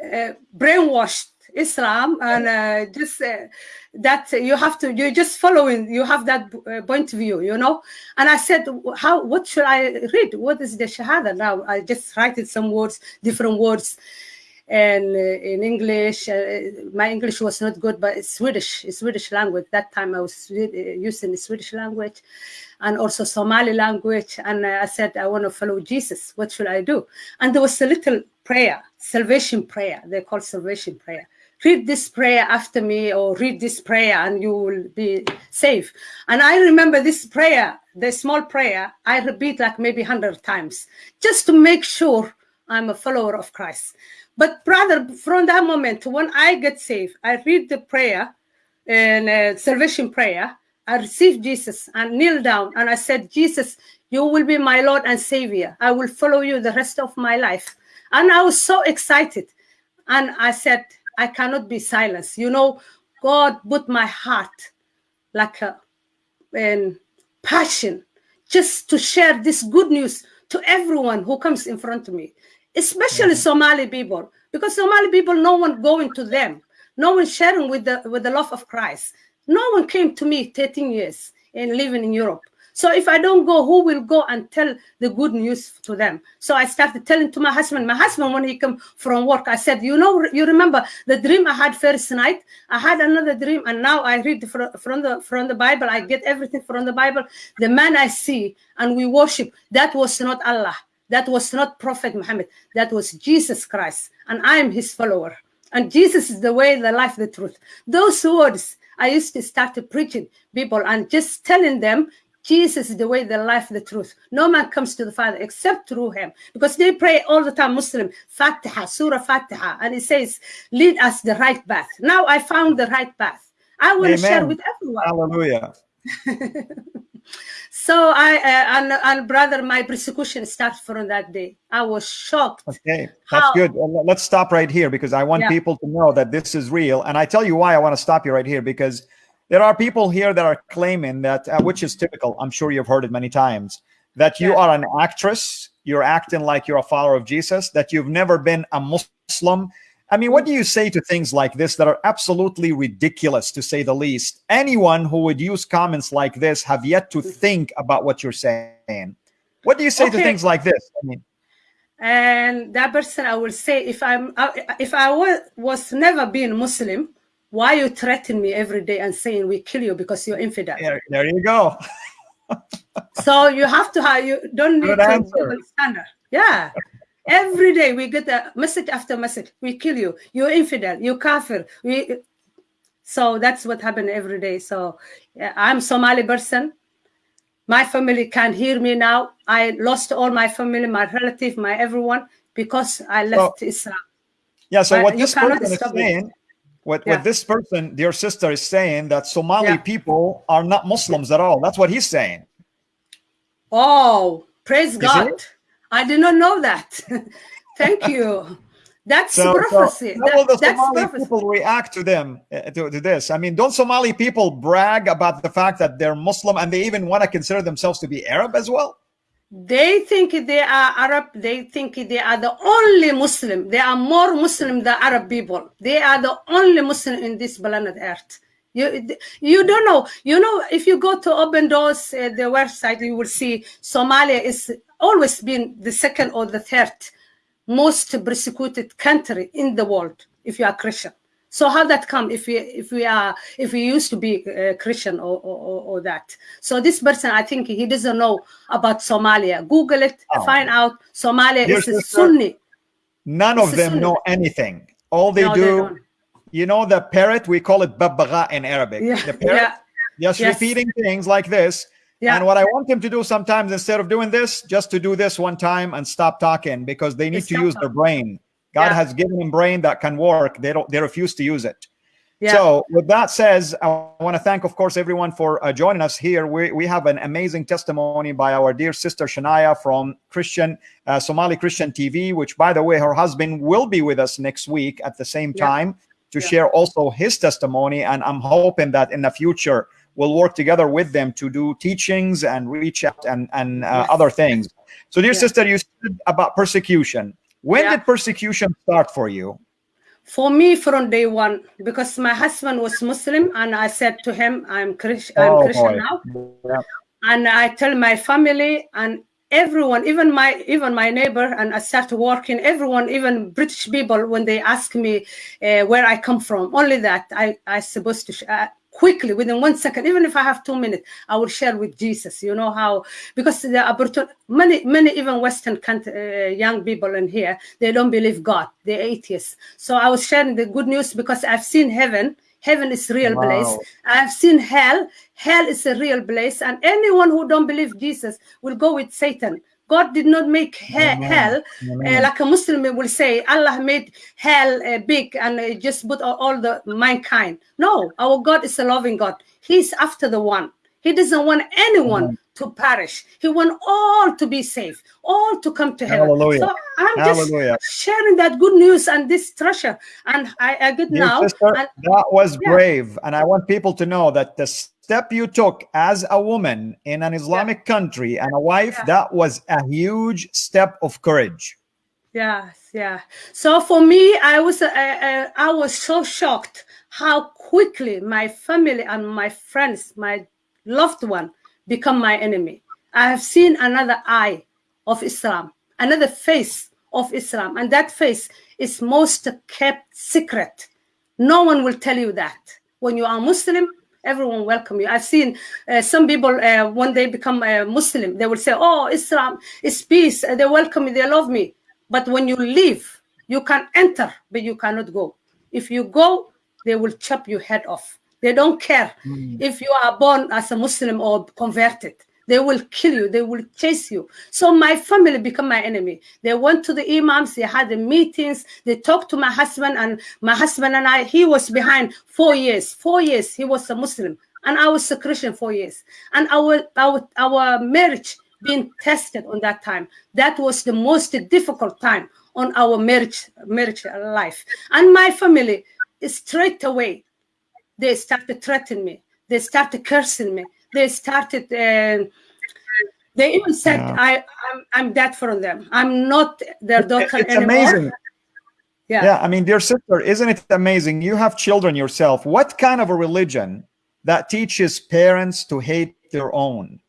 uh, brainwashed Islam and uh, just uh, that you have to you're just following you have that uh, point of view you know and I said how what should I read what is the shahada now I just write it some words different words and uh, in English, uh, my English was not good, but it's Swedish, it's Swedish language. That time I was uh, using the Swedish language and also Somali language. And I said, I want to follow Jesus. What should I do? And there was a little prayer, salvation prayer. They call salvation prayer. Read this prayer after me, or read this prayer, and you will be safe. And I remember this prayer, the small prayer, I repeat like maybe 100 times, just to make sure I'm a follower of Christ. But brother, from that moment, when I get saved, I read the prayer and uh, salvation prayer. I received Jesus and kneel down and I said, Jesus, you will be my Lord and Savior. I will follow you the rest of my life. And I was so excited. And I said, I cannot be silenced. You know, God put my heart like a and passion just to share this good news to everyone who comes in front of me especially mm-hmm. Somali people, because Somali people, no one going to them, no one sharing with the with the love of Christ. No one came to me 13 years and living in Europe. So if I don't go, who will go and tell the good news to them? So I started telling to my husband. My husband, when he come from work, I said, you know, you remember the dream I had first night? I had another dream, and now I read from, from the from the Bible. I get everything from the Bible. The man I see and we worship, that was not Allah. That was not Prophet Muhammad. That was Jesus Christ. And I am his follower. And Jesus is the way, the life, the truth. Those words I used to start to preaching people and just telling them, Jesus is the way, the life, the truth. No man comes to the Father except through him. Because they pray all the time, Muslim, Fatiha, Surah Fatiha, and it says, lead us the right path. Now I found the right path. I will share with everyone. Hallelujah. so I uh, and, and brother, my persecution started from that day. I was shocked. Okay, that's How, good. Let's stop right here because I want yeah. people to know that this is real. And I tell you why I want to stop you right here because there are people here that are claiming that, uh, which is typical. I'm sure you've heard it many times that you yeah. are an actress. You're acting like you're a follower of Jesus. That you've never been a Muslim I mean, what do you say to things like this that are absolutely ridiculous, to say the least? Anyone who would use comments like this have yet to think about what you're saying. What do you say okay. to things like this? I mean, and that person, I will say, if I'm, if I was, was never been Muslim, why you threaten me every day and saying we kill you because you're infidel? There, there you go. so you have to have you don't need Good to answer. standard. Yeah. Every day we get a message after message. We kill you. You're infidel. You kafir. We. So that's what happened every day. So yeah, I'm Somali person. My family can't hear me now. I lost all my family, my relative, my everyone because I left so, Islam. Yeah. So but what this person is saying, what, yeah. what this person, your sister, is saying that Somali yeah. people are not Muslims at all. That's what he's saying. Oh, praise God. I did not know that. Thank you. That's so, prophecy. So how will the Somali prophecy. people react to them uh, to, to this? I mean, don't Somali people brag about the fact that they're Muslim and they even want to consider themselves to be Arab as well? They think they are Arab. They think they are the only Muslim. They are more Muslim than Arab people. They are the only Muslim in this planet Earth. You, you don't know. You know, if you go to Open Doors, uh, the website, you will see Somalia is always been the second or the third most persecuted country in the world if you are Christian. So how that come if we if we are if we used to be uh, Christian or, or, or that? So this person, I think he doesn't know about Somalia. Google it, oh. find out Somalia Dear is sister, Sunni. None it's of them Sunni. know anything. All they no, do, they you know, the parrot. We call it babaga in Arabic. Yeah. The parrot, yeah. just yes. repeating things like this yeah. And what I want them to do sometimes, instead of doing this, just to do this one time and stop talking because they need to use their brain. God yeah. has given them brain that can work. They don't. They refuse to use it. Yeah. So, with that says, I want to thank, of course, everyone for uh, joining us here. We, we have an amazing testimony by our dear sister Shania from Christian uh, Somali Christian TV, which, by the way, her husband will be with us next week at the same time to share also his testimony. And I'm hoping that in the future we'll work together with them to do teachings and reach out and, and uh, yes. other things. So, dear sister, you said about persecution. When yeah. did persecution start for you? For me, from day one, because my husband was Muslim, and I said to him, "I'm, Christ- I'm oh, Christian boy. now," yeah. and I tell my family and everyone, even my even my neighbor, and I start working. Everyone, even British people, when they ask me uh, where I come from, only that I I supposed to. Uh, quickly within one second even if i have two minutes i will share with jesus you know how because the opportunity many many even western country, uh, young people in here they don't believe god. They're atheists. So i was sharing the good news because i've seen heaven. Heaven is real wow. place. I've seen hell. Hell is a real place. And anyone who don't believe jesus will go with satan God did not make he hell uh, like a Muslim will say. Allah made hell uh, big and uh, just put all, all, the mankind. No, our God is a loving God. He's after the one. He doesn't want anyone to perish. He wants all to be safe, all to come to heaven. Hallelujah. So I'm Hallelujah. just sharing that good news and this treasure. And I, I get now. Sister, and, that was yeah. brave. And I want people to know that the step you took as a woman in an Islamic yeah. country and a wife, yeah. that was a huge step of courage. Yes, yeah. So for me, I was uh, uh, I was so shocked how quickly my family and my friends, my loved one, become my enemy. I have seen another eye of Islam, another face of Islam, and that face is most kept secret. No one will tell you that. When you are Muslim, everyone welcome you. I've seen uh, some people uh, when they become a Muslim, they will say, "Oh, Islam is peace. And they welcome me. They love me." But when you leave, you can enter, but you cannot go. If you go, they will chop your head off. They don't care mm. if you are born as a Muslim or converted. They will kill you. They will chase you. So my family become my enemy. They went to the imams. They had the meetings. They talked to my husband, and my husband and I. He was behind four years. Four years. He was a Muslim, and I was a Christian. Four years, and our our our marriage being tested on that time. That was the most difficult time on our marriage marriage life. And my family straight away they started threatening me. They started cursing me they started uh, they even said yeah. I I'm, I'm dead for them. I'm not their daughter it's anymore. Amazing. Yeah. Yeah. I mean, dear sister, isn't it amazing? You have children yourself. What kind of a religion that teaches parents to hate their own?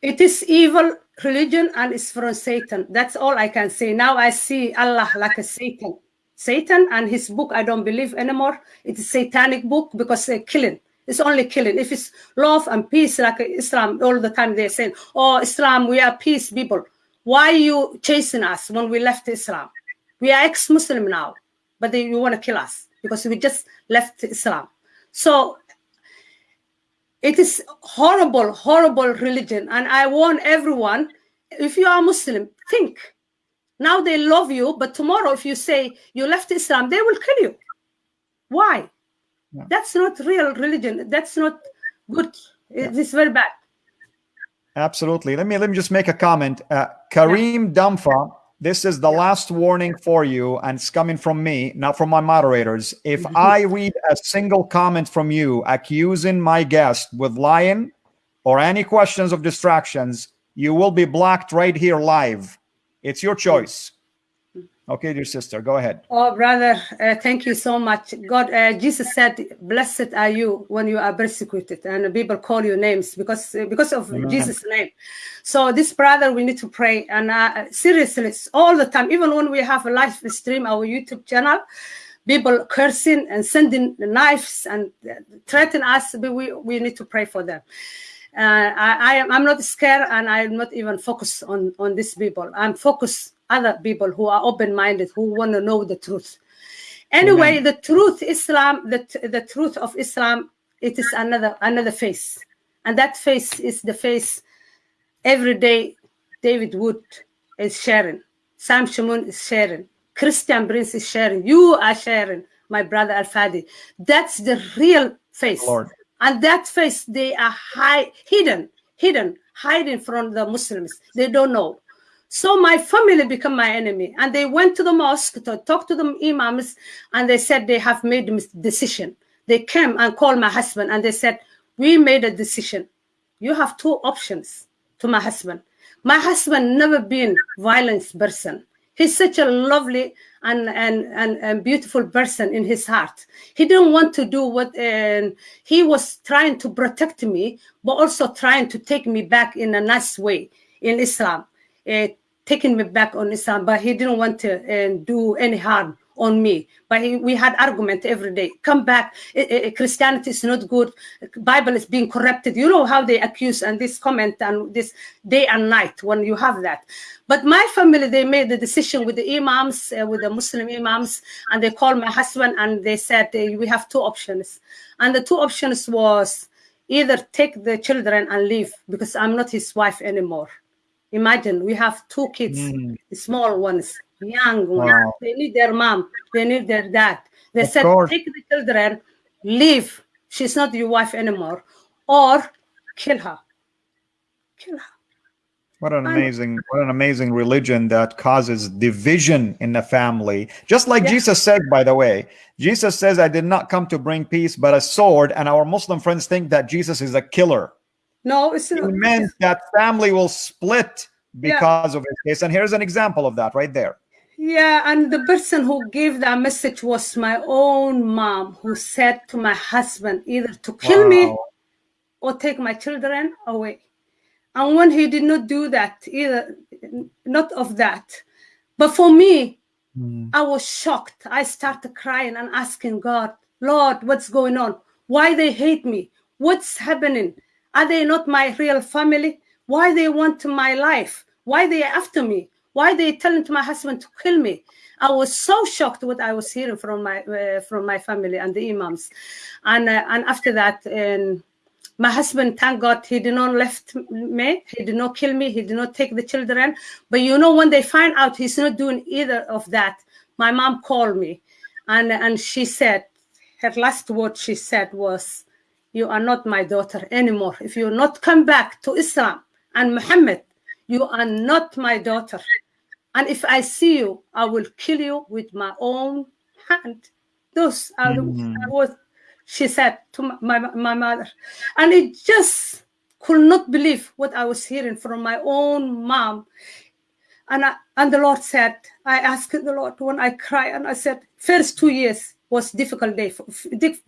It is evil religion and it's from Satan. That's all I can say. Now I see Allah like a Satan. Satan and his book, I don't believe anymore. It's satanic book because they're killing. It's only killing. If it's love and peace, like Islam, all the time they're saying, oh, Islam, we are peace people. Why are you chasing us when we left Islam? We are ex-Muslim now, but they, you want to kill us because we just left Islam. So it is horrible, horrible religion. And I warn everyone, if you are Muslim, think. Now they love you, but tomorrow if you say you left Islam, they will kill you. Why? Yeah. That's not real religion. That's not good. Yeah. It's very bad. Absolutely. Let me let me just make a comment. Uh, Kareem. Damfa, this is the last warning for you, and it's coming from me, not from my moderators. If mm-hmm. I read a single comment from you accusing my guest with lying or any questions of distractions, you will be blocked right here live. It's your choice. Okay, dear sister, go ahead. Oh, brother, uh, thank you so much. God, uh, Jesus said, "Blessed are you when you are persecuted, and people call you names because uh, because of Amen. Jesus' name." So, this brother, we need to pray, and uh, seriously, all the time, even when we have a live stream, our YouTube channel, people cursing and sending knives and uh, threaten us. We we need to pray for them. Uh, I, I am I'm not scared, and I'm not even focused on on these people. I'm focused other people who are open-minded, who want to know the truth. Anyway, Amen. the truth, Islam, the, the truth of Islam, it is another another face. And that face is the face every day David Wood is sharing. Sam Shamoun is sharing. Christian Prince is sharing. You are sharing, my brother Al Fadi. That's the real face. Lord. And that face, they are high, hidden, hidden, hiding from the Muslims. They don't know. So my family become my enemy. And they went to the mosque to talk to the imams and they said they have made a decision. They came and called my husband and they said, we made a decision. You have two options to my husband. My husband never been violence person. He's such a lovely and, and, and, and beautiful person in his heart. He didn't want to do what uh, he was trying to protect me, but also trying to take me back in a nice way in Islam uh, taking me back on Islam, but he didn't want to uh, do any harm on me. But he, we had argument every day. Come back. Uh, Christianity is not good. Bible is being corrupted. You know how they accuse and this comment and this day and night when you have that. But my family, they made the decision with the imams, uh, with the Muslim imams, and they called my husband and they said we have two options. And the two options was either take the children and leave because I'm not his wife anymore Imagine we have two kids, mm. small ones, young ones. Wow. They need their mom. They need their dad. They of said, course. take the children, leave. She's not your wife anymore, or kill her. Kill her. What an amazing, what an amazing religion that causes division in the family. Just like Jesus said, by the way, Jesus says, I did not come to bring peace, but a sword. And our Muslim friends think that Jesus is a killer. No, it's it meant that family will split because yeah. of his case. And here's an example of that right there. Yeah, and the person who gave that message was my own mom, who said to my husband either to kill wow. me or take my children away. And when he did not do that, either not of that. But for me, mm. I was shocked. I started crying and asking God, Lord, what's going on? Why they hate me? What's happening? Are they not my real family? Why they want my life? Why they after me? Why they telling to my husband to kill me? I was so shocked what I was hearing from my uh, from my family and the imams, and uh, and after that, um, My husband, thank God, he did not left me. He did not kill me. He did not take the children. But you know, when they find out he's not doing either of that, my mom called me, and and she said, her last word she said was, "You are not my daughter anymore. If you not come back to Islam and Muhammad, you are not my daughter. And if I see you, I will kill you with my own hand." Those are the words she said to my, my, my mother. And it just could not believe what I was hearing from my own mom. And, I, and the Lord said, I asked the Lord when I cry, and I said, first two years was difficult day, for,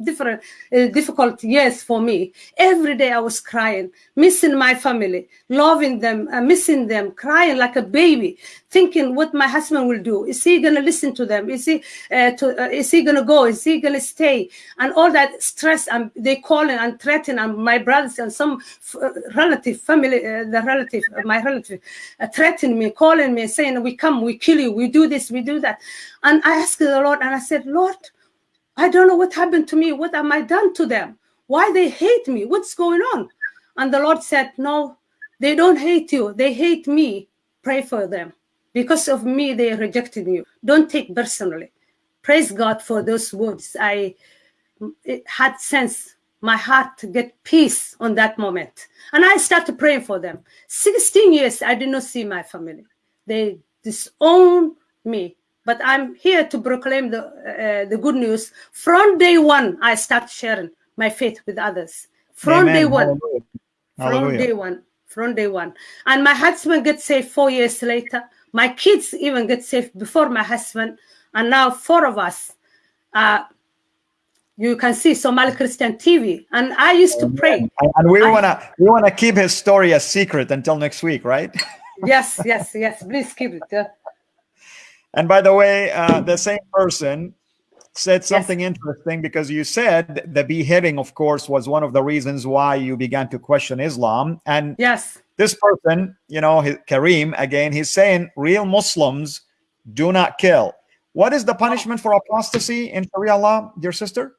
different, uh, difficult years for me. Every day I was crying, missing my family, loving them, uh, missing them, crying like a baby, thinking what my husband will do. Is he gonna listen to them? Is he uh, to, uh, is he gonna go? Is he gonna stay? And all that stress, and they calling and threatening, and my brothers and some uh, relative, family, uh, the relative, uh, my relative, uh, threatening me, calling me, saying, "We come, we kill you, we do this, we do that." And I asked the Lord, and I said, "Lord." I don't know what happened to me. What am I done to them? Why they hate me? What's going on? And the Lord said, No, they don't hate you. They hate me. Pray for them. Because of me, they rejected you. Don't take personally. Praise God for those words. I it had sense my heart to get peace on that moment. And I started praying for them. 16 years, I did not see my family. They disowned me but I'm here to proclaim the uh, the good news. From day one, I start sharing my faith with others. From Amen. day one, Hallelujah. from Hallelujah. day one, from day one. And my husband gets saved four years later. My kids even get saved before my husband. And now four of us. Uh, you can see Somali Christian TV. And I used to pray. And, we I- wanna we wanna keep his story a secret until next week, right? yes, yes, yes. Please keep it. yeah. And by the way, uh, the same person said something interesting because you said the beheading, of course, was one of the reasons why you began to question Islam. And Yes. This person, you know, Kareem, again, he's saying real Muslims do not kill. What is the punishment for apostasy in Sharia law, dear sister?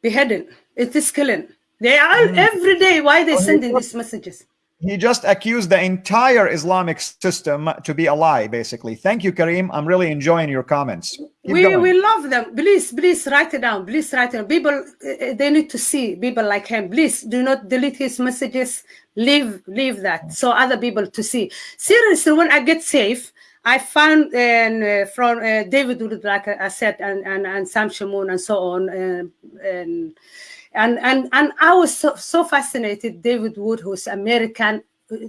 Beheading. It is killing. They are Mm. every day. Why they Oh, sending these messages? He just accused the entire Islamic system to be a lie, basically. Thank you, Kareem. I'm really enjoying your comments. Keep we going. we love them. Please, please write it down. Please write it down. People, uh, they need to see people like him. Please do not delete his messages. Leave, leave that so other people to see. Seriously, when I get safe, I found uh, from uh, David Wood, like I said, and and, and Sam Shamoun and so on, uh, and and and and I was so, so fascinated. David Wood, who's American,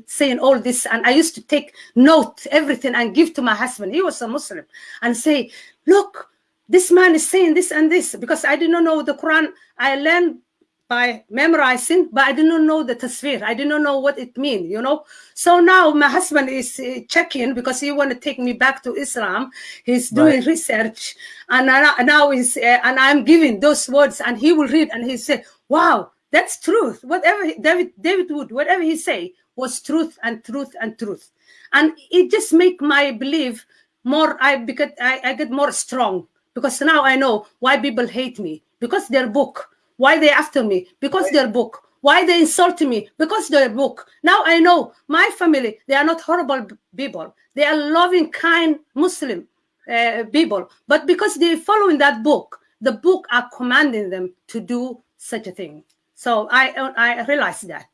saying all this, and I used to take note everything and give to my husband. He was a Muslim, and say, "Look, this man is saying this and this," because I did not know the Quran. I learned by memorizing, but I did not know the tafsir. I did not know what it means, you know. So now my husband is uh, checking because he want to take me back to Islam. He's doing Right. research, and I- now he's uh, and I'm giving those words, and he will read, and he say, "Wow, that's truth. Whatever David David Wood, whatever he say was truth and truth and truth, and it just make my belief more. I because I, I get more strong because now I know why people hate me because their book. Why they after me? Because their book. Why they insult me? Because their book. Now I know my family. They are not horrible people. They are loving, kind Muslim uh, people. But because they following that book, the book are commanding them to do such a thing. So I I realized that.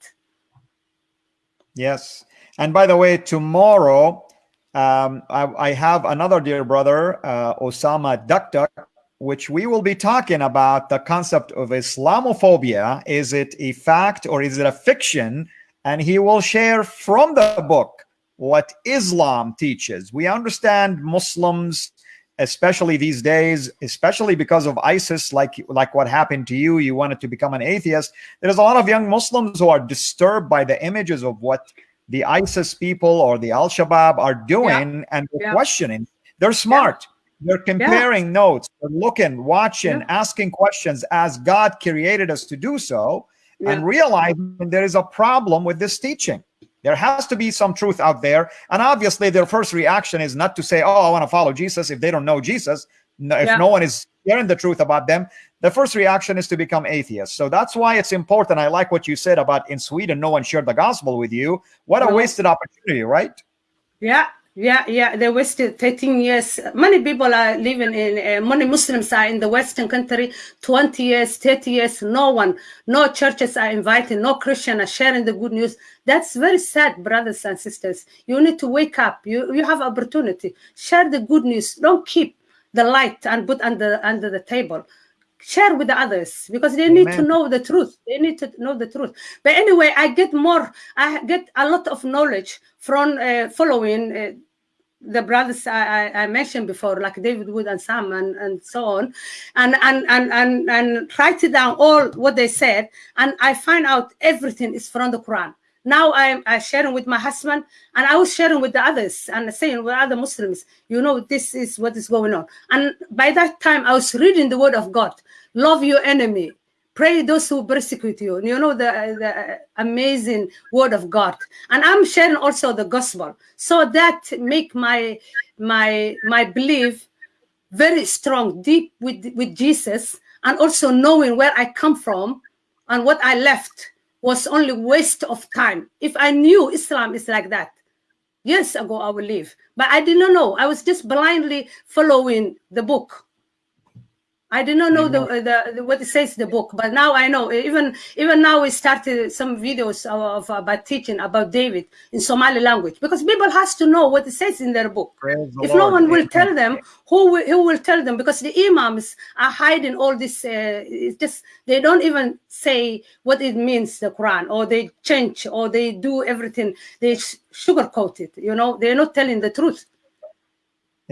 Yes. And by the way, tomorrow um, I, I have another dear brother, uh, Osama Dakdak, which we will be talking about the concept of Islamophobia. Is it a fact or is it a fiction? And he will share from the book what Islam teaches. We understand Muslims, especially these days, especially because of ISIS, like like what happened to you. You wanted to become an atheist. There's a lot of young Muslims who are disturbed by the images of what the ISIS people or the Al Shabaab are doing, and Yeah. questioning. They're smart. They're comparing notes. They're looking, watching, Yeah. asking questions as God created us to do so, and Yeah. realizing there is a problem with this teaching. There has to be some truth out there. And obviously, their first reaction is not to say, Oh, I want to follow Jesus if they don't know Jesus. No, if Yeah. no one is sharing the truth about them, the first reaction is to become atheists. So that's why it's important. I like what you said about in Sweden, no one shared the gospel with you. What a wasted opportunity, right? Yeah, yeah, yeah. They wasted 13 years. Many people are living in, uh, many Muslims are in the Western country, 20 years, 30 years. No one, no churches are invited, no Christian are sharing the good news. That's very sad, brothers and sisters. You need to wake up. You, you have opportunity. Share the good news. Don't keep the light and put under under the table share with the others because they need to know the truth. They need to know the truth. But anyway i get more i get a lot of knowledge from uh, following uh, the brothers I, I, I mentioned before, like David Wood and Sam and, and so on, and and and and and write it down all what they said, and I find out everything is from the Quran. Now I'm, I'm sharing with my husband, and I was sharing with the others and saying with other Muslims, you know, this is what is going on. And by that time, I was reading the Word of God. Love your enemy, pray those who persecute you. You know the, the amazing word of god. And i'm sharing also the gospel. So that make my my my belief very strong deep with with jesus and also knowing where i come from and what i left was only waste of time. If i knew islam is like that years ago i would leave. But i did not know. I was just blindly following the book I did not know the, the, the what it says in the book, but now I know. Even even now we started some videos of, about teaching about David in Somali language because people has to know what it says in their book. Praise the If no one will tell them, who will, who will tell them? Because the imams are hiding all this. Uh, it's just they don't even say what it means the Quran, or they change, or they do everything. They sugarcoat it. You know, they're not telling the truth.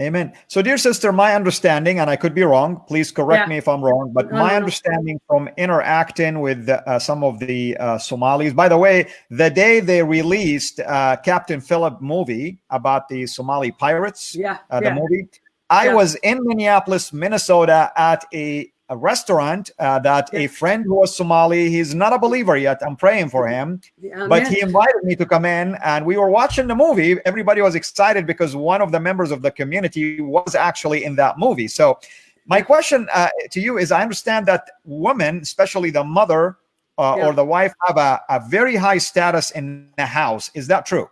Amen. So, dear sister, my understanding, and I could be wrong, please correct Yeah. me if I'm wrong, but No, my no, understanding from interacting with uh, some of the uh, Somalis, by the way, the day they released uh, Captain Philip movie about the Somali pirates, Yeah, uh, the yeah. movie, I Yeah. was in Minneapolis, Minnesota at a, a restaurant uh, that a friend who was Somali, he's not a believer yet. I'm praying for him but he invited me to come in and we were watching the movie. Everybody was excited because one of the members of the community was actually in that movie. So my question uh, to you is i understand that women especially the mother uh, Yeah. or the wife have a, a very high status in the house. Is that true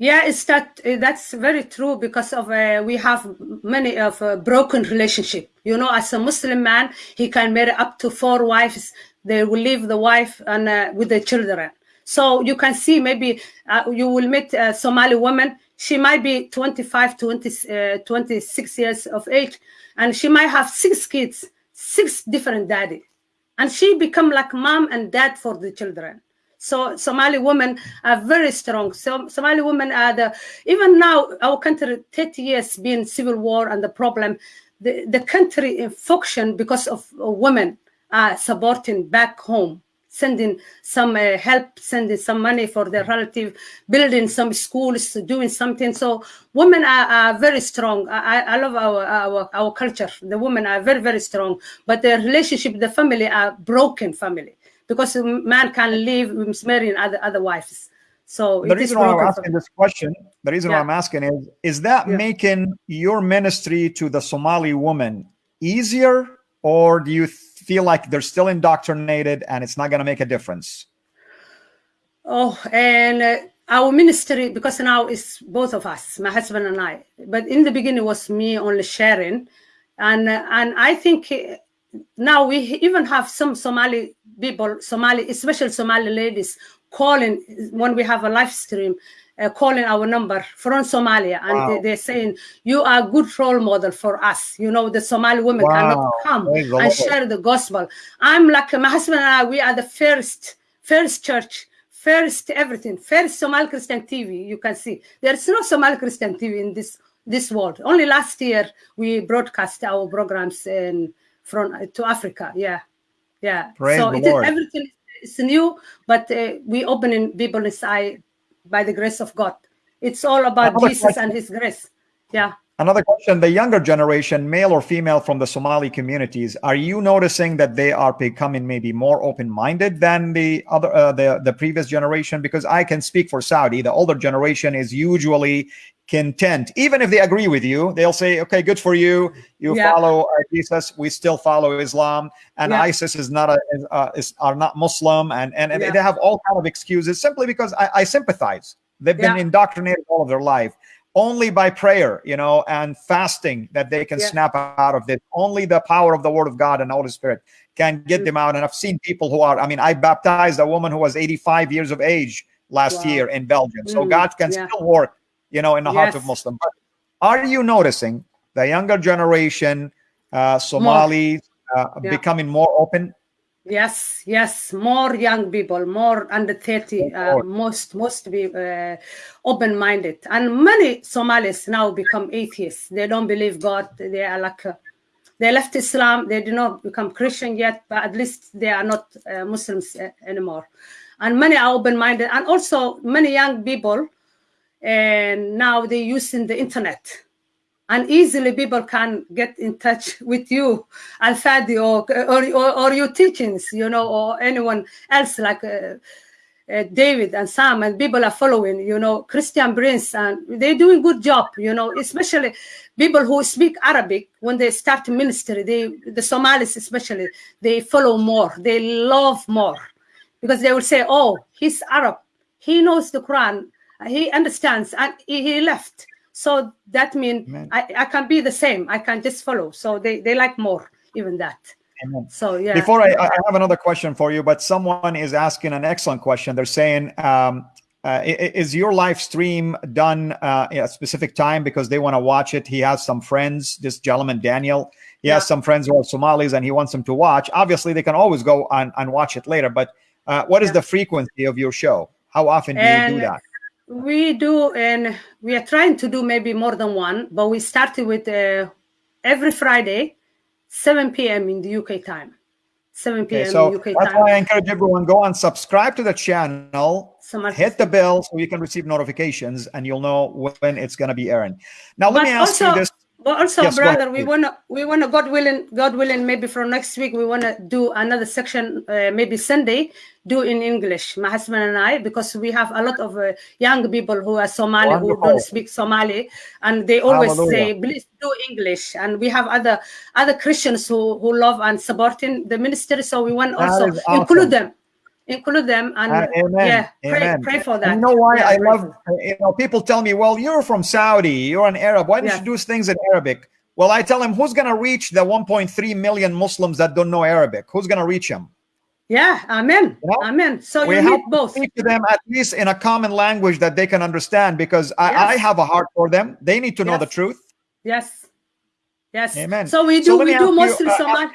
Yeah, it's that uh, that's very true because of uh, we have many of a broken relationship. You know, as a Muslim man, he can marry up to four wives. They will leave the wife and uh, with the children. So you can see maybe uh, you will meet a Somali woman. She might be 25, 20, uh, 26 years of age, and she might have six kids, six different daddy, and she become like mom and dad for the children. So Somali women are very strong. So Somali women are the even now our country 30 years being civil war and the problem, the, the country in function because of women are supporting back home, sending some uh, help, sending some money for their relative, building some schools, doing something. So women are, are very strong. I, I- love our, our our culture. The women are very very strong, but the relationship, the family are broken family because a man can live with marrying other other wives. So the it is reason why i'm asking this question the reason why i'm asking is is that Yeah. making your ministry to the somali woman easier or do you feel like they're still indoctrinated and it's not going to make a difference Oh, and uh, our ministry because now it's both of us, my husband and I. But in the beginning, it was me only sharing, and uh, and I think now we even have some Somali people, Somali, especially Somali ladies, calling when we have a live stream. Uh, calling our number from Somalia, and Wow. they, they're saying you are a good role model for us. You know, the Somali women cannot come and Lord. share the gospel. I'm like my husband and I. We are the first, first church first everything first somali christian tv you can see there's no somali christian tv in this this world only last year we broadcast our programs in from to africa. Yeah. Yeah. Praise so it is everything is new but uh, we opening people's eye by the grace of god. It's all about jesus question. and his grace. Yeah Another question: The younger generation, male or female, from the Somali communities, are you noticing that they are becoming maybe more open-minded than the other, uh, the the previous generation? Because I can speak for Saudi. The older generation is usually content, even if they agree with you. They'll say, "Okay, good for you. You Yeah. follow Jesus. We still follow Islam, and Yeah. ISIS is not a is, uh, is are not Muslim." And and, and Yeah. they have all kind of excuses simply because I, I sympathize. They've been indoctrinated all of their life only by prayer, you know, and fasting that they can Yeah. snap out of this. Only the power of the Word of God and Holy Spirit can get Mm. them out. And I've seen people who are, I mean, I baptized a woman who was 85 years of age last Wow. year in Belgium. So Mm, God can yeah. still work, you know, in the heart of Yes. Muslims. But are you noticing the younger generation, uh, Somalis, uh, Yeah. becoming more open? Yes, yes, more young people, more under 30, uh, most most be uh, open-minded. And many Somalis now become atheists. They don't believe God. They are like, uh, they left Islam. They do not become Christian yet, but at least they are not uh, Muslims uh, anymore. And many are open-minded. And also many young people, and now they're using the internet and easily people can get in touch with you al-fadi or, or, or, your teachings you know or anyone else like uh, uh, david and sam and people are following you know christian prince and they're doing good job you know especially people who speak arabic when they start ministry they the somalis especially they follow more they love more. Because they will say oh he's arab he knows the quran he understands and he left so that means I, I can be the same i can just follow so they, they like more even that Amen. so yeah Before I, I have another question for you, but someone is asking an excellent question. They're saying, um, uh, "Is your live stream done uh, at a specific time because they want to watch it?" He has some friends. This gentleman, Daniel, he has some friends who are Somalis, and he wants them to watch. Obviously, they can always go and, and watch it later. But uh, what is Yeah. the frequency of your show? How often do you do that? We do and we are trying to do maybe more than one but we started with uh, every friday 7 p.m in the uk time 7 p.m Okay, so uk that's time why I encourage everyone go and subscribe to the channel. Hit the bell so you can receive notifications and you'll know when it's going to be airing. Now, let but me ask also, you this. But also, Yes, brother, we wanna, we wanna, God willing, God willing, maybe from next week we wanna do another section, uh, maybe Sunday, do in English, my husband and I, because we have a lot of uh, young people who are Somali who don't speak Somali, and they always Hallelujah. say, please do English. And we have other other Christians who who love and supporting the ministry, so we want That also awesome. include them, include them, and Uh, amen. yeah, pray, amen. pray for And that. you know why Yeah, I love, you know, people tell me, well, you're from Saudi, you're an Arab. Why don't Yes. you do things in Arabic? Well, I tell them, who's going to reach the 1.3 million Muslims that don't know Arabic? Who's going to reach them? Yeah, amen, You know, amen. So we you have need both. speak to them at least in a common language that they can understand because I, I have a heart for them. They need to know the truth. Yes. Yes. Amen. So we do let we do ask you, mostly uh, Somali.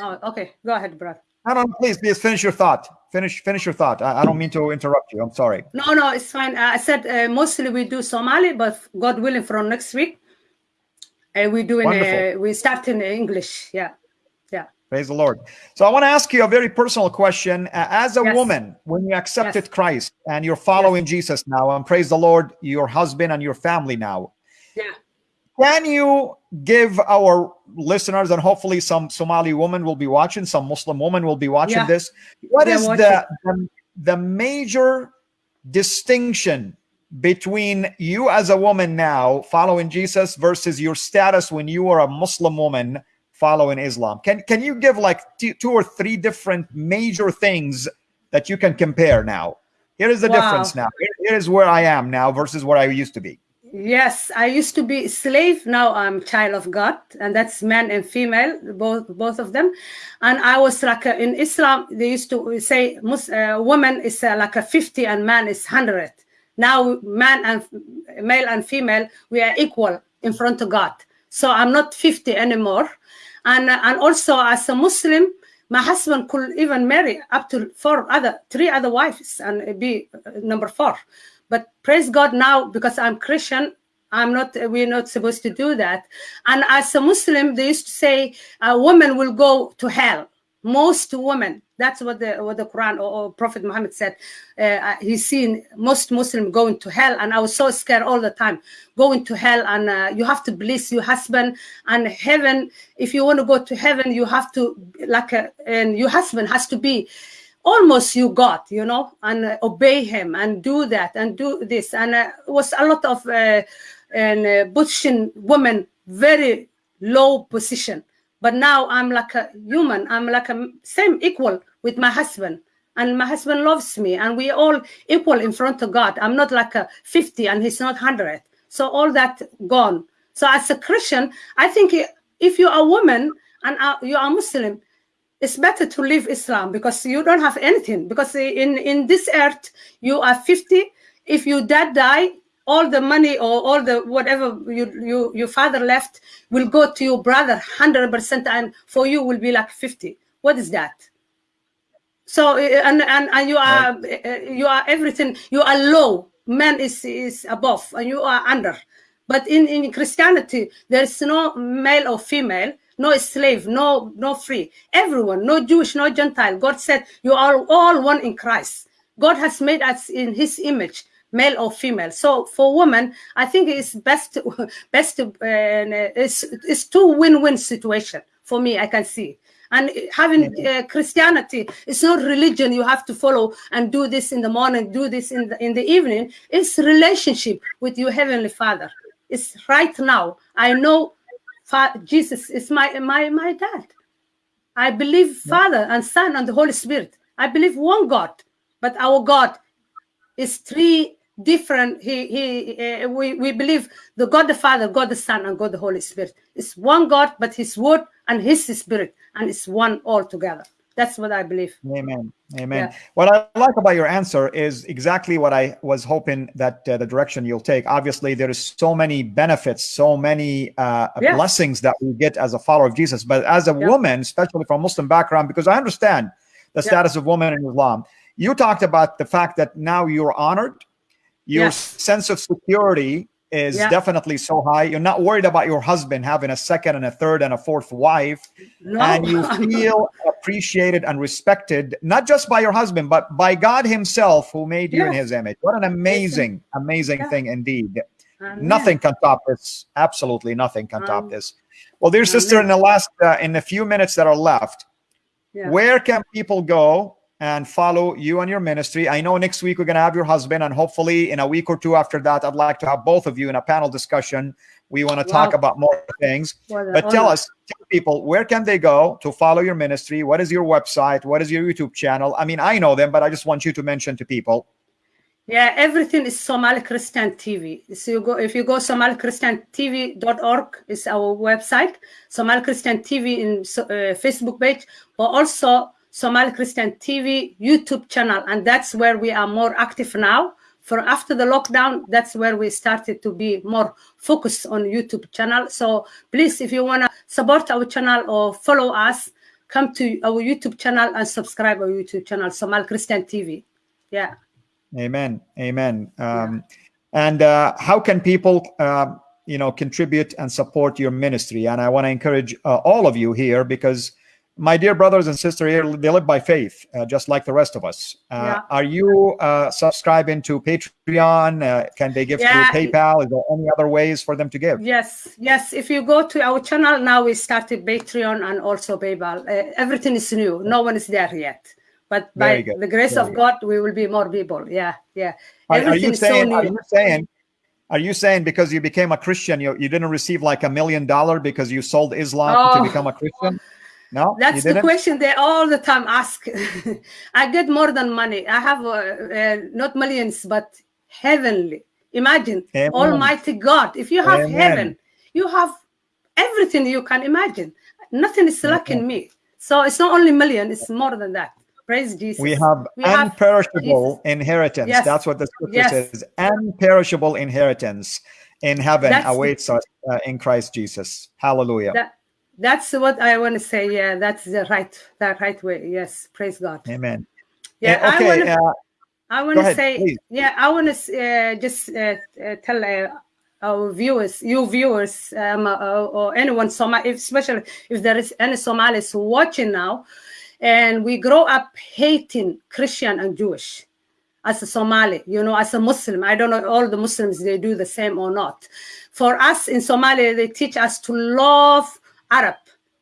Oh, okay. Go ahead, brother. No, no, please, please finish your thought. Finish, finish your thought. I, I don't mean to interrupt you. I'm sorry. No, no, it's fine. I said uh, mostly we do Somali, but God willing, from next week, uh, we doing uh, we start in English. Yeah, yeah. Praise the Lord. So I want to ask you a very personal question. Uh, as a Yes. woman, when you accepted Yes. Christ and you're following Jesus now, and praise the Lord, your husband and your family now, Yeah. Can you give our listeners and hopefully some Somali woman will be watching, some Muslim woman will be watching Yeah. this? What They're is the, the the major distinction between you as a woman now following Jesus versus your status when you were a Muslim woman following Islam? Can can you give like two or three different major things that you can compare now? Here is the Wow. difference now. Here- here is where I am now versus where I used to be. Yes, I used to be slave. Now I'm child of God, and that's man and female, both both of them. And I was like in Islam, they used to say uh, woman is uh, like a fifty and man is hundred. Now man and male and female we are equal in front of God. So I'm not fifty anymore, and uh, and also as a Muslim, my husband could even marry up to four other, three other wives and be uh, number four. But praise God now because I'm Christian, I'm not. We're not supposed to do that. And as a Muslim, they used to say a woman will go to hell. most women that's what the what the quran or, or prophet muhammad said uh, he's seen most muslim going to hell and i was so scared all the time going to hell and uh, you have to bless your husband and heaven if you want to go to heaven you have to like a, and your husband has to be almost you got, you know and uh, obey him and do that and do this. And uh, was a lot of uh, and uh, Buddhist women very low position. But now i'm like a human. I'm like a same equal with my husband. And my husband loves me and we all equal in front of god. I'm not like a 50 and he's not 100 so all that gone. So as a christian i think if you're a woman and you are muslim it's better to leave islam because you don't have anything. Because in in this earth you are 50 if your dad die all the money or all the whatever you, you your father left will go to your brother 100% and for you will be like 50 what is that? So eh, eh, and and, and you are right. Eh, you are everything. You are low. Man is is above and you are under. But in in christianity there is no male or female no slave no no free everyone no jewish no gentile god said you are all one in christ god has made us in his image male or female. So for women, I think it's best best to, uh, it's, it's two win-win situation for me. I can see. And having uh, Christianity, it's not religion you have to follow and do this in the morning, do this in the in the evening. It's relationship with your heavenly Father. It's right now. I know Jesus is my my my dad. I believe Father and Son and the Holy Spirit. I believe one God, but our God is three different he he uh, we we believe the god the father god the son and god the holy spirit is one god but his word and his spirit and it's one all together that's what i believe amen amen yeah. what i like about your answer is exactly what i was hoping that uh, the direction you'll take obviously there is so many benefits so many uh, yes. blessings that we get as a follower of jesus but as a yeah. woman especially from muslim background because i understand the yeah. status of women in islam you talked about the fact that now you're honored your yes. sense of security is yeah. definitely so high. You're not worried about your husband having a second and a third and a fourth wife. No. And you feel appreciated and respected, not just by your husband, but by God Himself who made you in His image. What an amazing, amazing yeah. thing indeed. Amen. Nothing can top this. Absolutely nothing can top um, this. Well, dear Amen. sister, in the last, uh, in the few minutes that are left, where can people go and follow you and your ministry. I know next week we're going to have your husband, and hopefully in a week or two after that, I'd like to have both of you in a panel discussion. We want to talk about more things. But tell us, tell people, where can they go to follow your ministry? What is your website? What is your YouTube channel? I mean, I know them, but I just want you to mention to people. Yeah, everything is Somali Christian TV. So you go if you go SomaliChristianTV.org is our website. Somali Christian TV in uh, Facebook page, but also Somali Christian TV YouTube channel, and that's where we are more active now. For after the lockdown, that's where we started to be more focused on YouTube channel. So please, if you want to support our channel or follow us, come to our YouTube channel and subscribe our YouTube channel, Somali Christian TV. Yeah. Amen. Amen. Um, yeah. And uh, how can people, uh, you know, contribute and support your ministry? And I want to encourage uh, all of you here because my dear brothers and sisters here, they live by faith, uh, just like the rest of us. Uh, yeah. Are you uh, subscribing to Patreon? Uh, can they give yeah. through PayPal? Is there any other ways for them to give? Yes, yes. If you go to our channel now, we started Patreon and also PayPal. Uh, everything is new. No one is there yet. But by the grace Very of good. God, we will be more people. Yeah, yeah. Everything are, you saying? So are you saying? Are you saying because you became a Christian, you, you didn't receive like a million dollar because you sold Islam oh. to become a Christian? No, that's the question they all the time ask. I get more than money. I have uh, uh, not millions, but heavenly. Imagine Amen. Almighty God. If you have Amen. heaven, you have everything you can imagine. Nothing is lacking me. So it's not only million; it's more than that. Praise Jesus. We have we imperishable have inheritance. Yes. That's what the scripture yes. says. Imperishable inheritance in heaven that's awaits us uh, in Christ Jesus. Hallelujah. That, that's what I want to say. Yeah, that's the right, the right way. Yes, praise God. Amen. Yeah, uh, okay. I want to. Uh, I want to say, please. yeah, I want to uh, just uh, uh, tell uh, our viewers, you viewers, um, or anyone, Somali, especially if there is any Somalis watching now, and we grow up hating Christian and Jewish as a Somali, you know, as a Muslim. I don't know all the Muslims they do the same or not. For us in Somalia, they teach us to love Arab,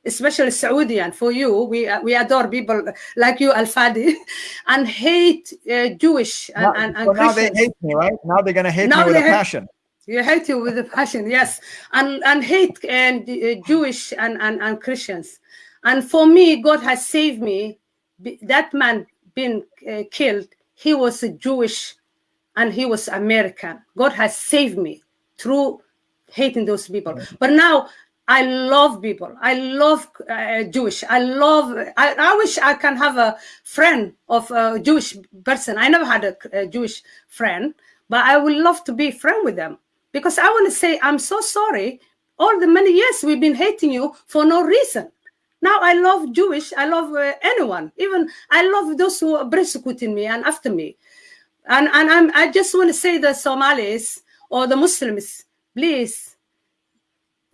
especially Saudian. For you, we we adore people like you, Al Fadi, and hate uh, Jewish and, Now, and, and so now they hate me, right? Now they're gonna hate Now me with a passion. You hate you with a passion, yes, and and hate and uh, Jewish and, and and Christians, and for me, God has saved me. That man being uh, killed, he was a Jewish, and he was American. God has saved me through hating those people. But now I love people. I love uh, Jewish. I love. I, I wish I can have a friend of a Jewish person. I never had a, a Jewish friend, but I would love to be friend with them because I want to say I'm so sorry. All the many years we've been hating you for no reason. Now I love Jewish. I love uh, anyone. Even I love those who are persecuting me and after me. And and I'm, I just want to say the Somalis or the Muslims, please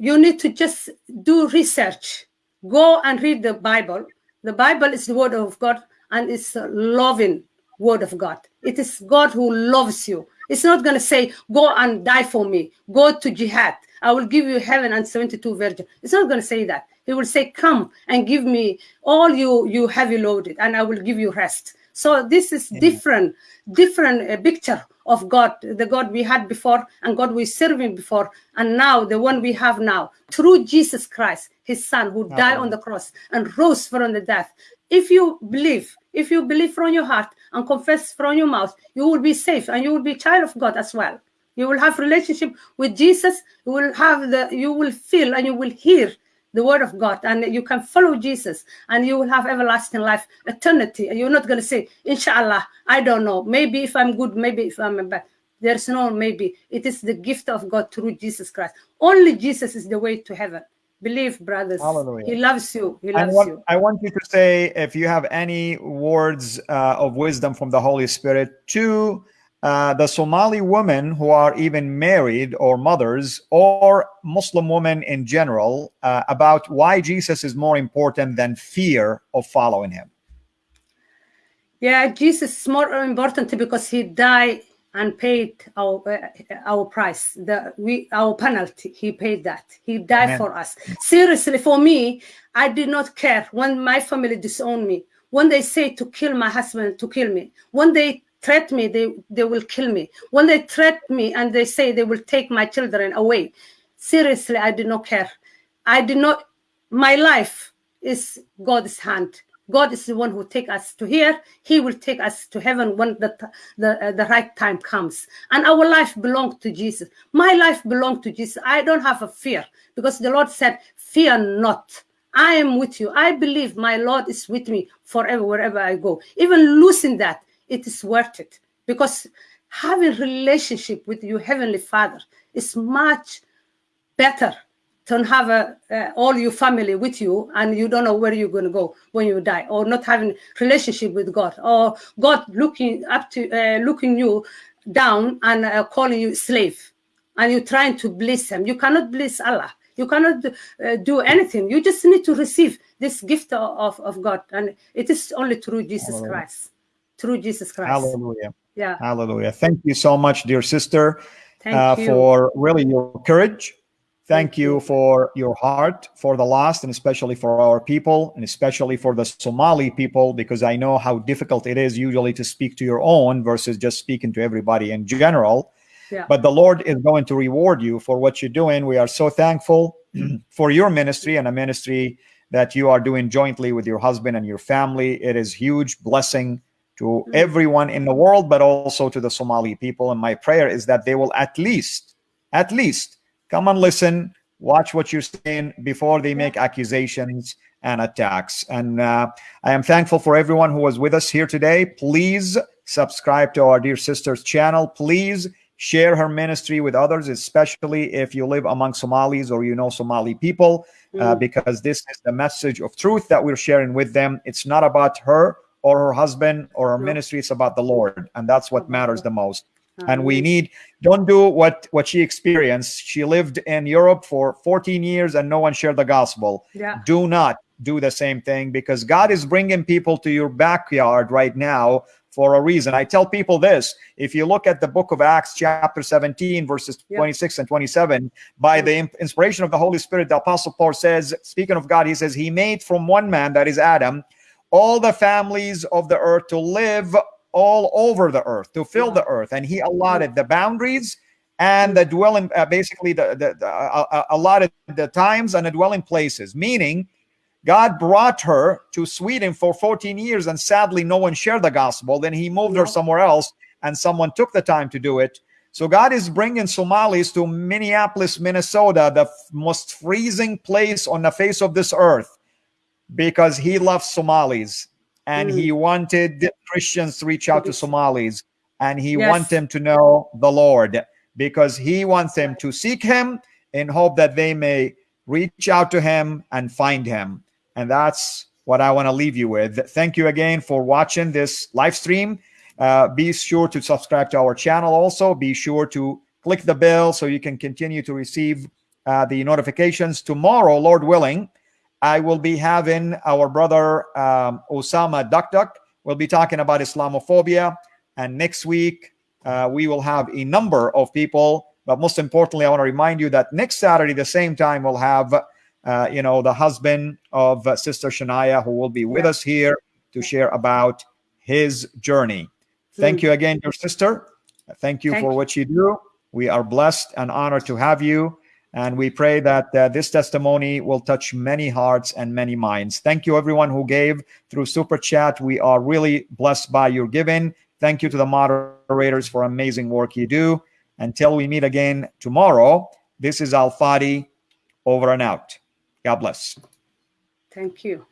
you need to just do research. Go and read the Bible. The Bible is the word of God and it's a loving word of God. It is God who loves you. It's not going to say, go and die for me. Go to jihad. I will give you heaven and 72 virgin. It's not going to say that. He will say, come and give me all you, you heavy loaded and I will give you rest. So this is different, different uh, picture of God, the God we had before and God we serving before, and now the one we have now through Jesus Christ, His Son, who died on the cross and rose from the death. If you believe, if you believe from your heart and confess from your mouth, you will be safe and you will be child of God as well. You will have relationship with Jesus. You will have the, you will feel and you will hear the word of God, and you can follow Jesus, and you will have everlasting life, eternity. You're not going to say, Inshallah, I don't know. Maybe if I'm good, maybe if I'm bad. There's no maybe. It is the gift of God through Jesus Christ. Only Jesus is the way to heaven. Believe, brothers. Hallelujah. He loves you. He I loves want, you. I want you to say if you have any words uh, of wisdom from the Holy Spirit to uh, the Somali women who are even married or mothers or Muslim women in general uh, about why Jesus is more important than fear of following him. Yeah, Jesus is more important because he died and paid our uh, our price, the we our penalty. He paid that. He died Amen. for us. Seriously, for me, I did not care when my family disowned me. When they say to kill my husband, to kill me. When they threat me, they they will kill me. When they threat me and they say they will take my children away. Seriously, I did not care. I did not. My life is God's hand. God is the one who take us to here. He will take us to heaven when the the, uh, the right time comes. And our life belongs to Jesus. My life belongs to Jesus. I don't have a fear because the Lord said, "Fear not. I am with you. I believe my Lord is with me forever wherever I go. Even losing that, it is worth it. Because having relationship with your heavenly Father is much better than have a, uh, all your family with you and you don't know where you're going to go when you die or not having relationship with god or god looking up to uh, looking you down and uh, calling you slave and you're trying to bless him. You cannot bless allah. You cannot uh, do anything. You just need to receive this gift of, of god and it is only through jesus christ through jesus christ Hallelujah. yeah Hallelujah. Thank you so much, dear sister, thank uh, you for really your courage. Thank you. for your heart for the lost and especially for our people and especially for the Somali people because I know how difficult it is usually to speak to your own versus just speaking to everybody in general. yeah But the Lord is going to reward you for what you're doing. We are so thankful for your ministry and a ministry that you are doing jointly with your husband and your family. It is huge blessing to Mm. everyone in the world, but also to the Somali people. And my prayer is that they will at least, at least come and listen, watch what you're saying before they make accusations and attacks. And uh, I am thankful for everyone who was with us here today. Please subscribe to our dear sister's channel. Please share her ministry with others, especially if you live among Somalis or you know Somali people, uh, Mm. because this is the message of truth that we're sharing with them. It's not about her or her husband or her ministry, it's about the Lord. And that's what matters the most. And we need don't do what what she experienced. She lived in europe for 14 years and no one shared the gospel. Yeah. Do not do the same thing because God is bringing people to your backyard right now for a reason. I tell people this if you look at the book of Acts, chapter 17, verses 26 and 27, by the inspiration of the Holy Spirit, the Apostle Paul says, speaking of God, he says, He made from one man, that is Adam, all the families of the earth to live all over the earth, to fill the earth. And He allotted the boundaries and the dwelling, uh, basically, the, the, the uh, uh allotted the times and the dwelling places, meaning, God brought her to Sweden for 14 years, and sadly, no one shared the gospel. Then he moved her somewhere else, and someone took the time to do it. So God is bringing Somalis to Minneapolis, Minnesota, the most freezing place on the face of this earth, because he loves Somalis and mm. he wanted Christians to reach out to Somalis and he yes. wants them to know the Lord because he wants them to seek him in hope that they may reach out to him and find him. And that's what I want to leave you with. Thank you again for watching this live stream. Uh, be sure to subscribe to our channel also. Be sure to click the bell so you can continue to receive uh, the notifications. Tomorrow, Lord willing, I will be having our brother um, Osama Dakdok. We'll be talking about Islamophobia. And next week, uh, we will have a number of people. But most importantly, I want to remind you that next Saturday, the same time, we'll have uh, you know, the husband of uh, Sister Shania, who will be with us here to share about his journey. Thank you again, your sister. Thank you Thank for what you do. We are blessed and honored to have you. And we pray that uh, this testimony will touch many hearts and many minds. Thank you, everyone who gave through Super Chat. We are really blessed by your giving. Thank you to the moderators for amazing work you do. Until we meet again tomorrow, this is Al Fadi over and out. God bless. Thank you.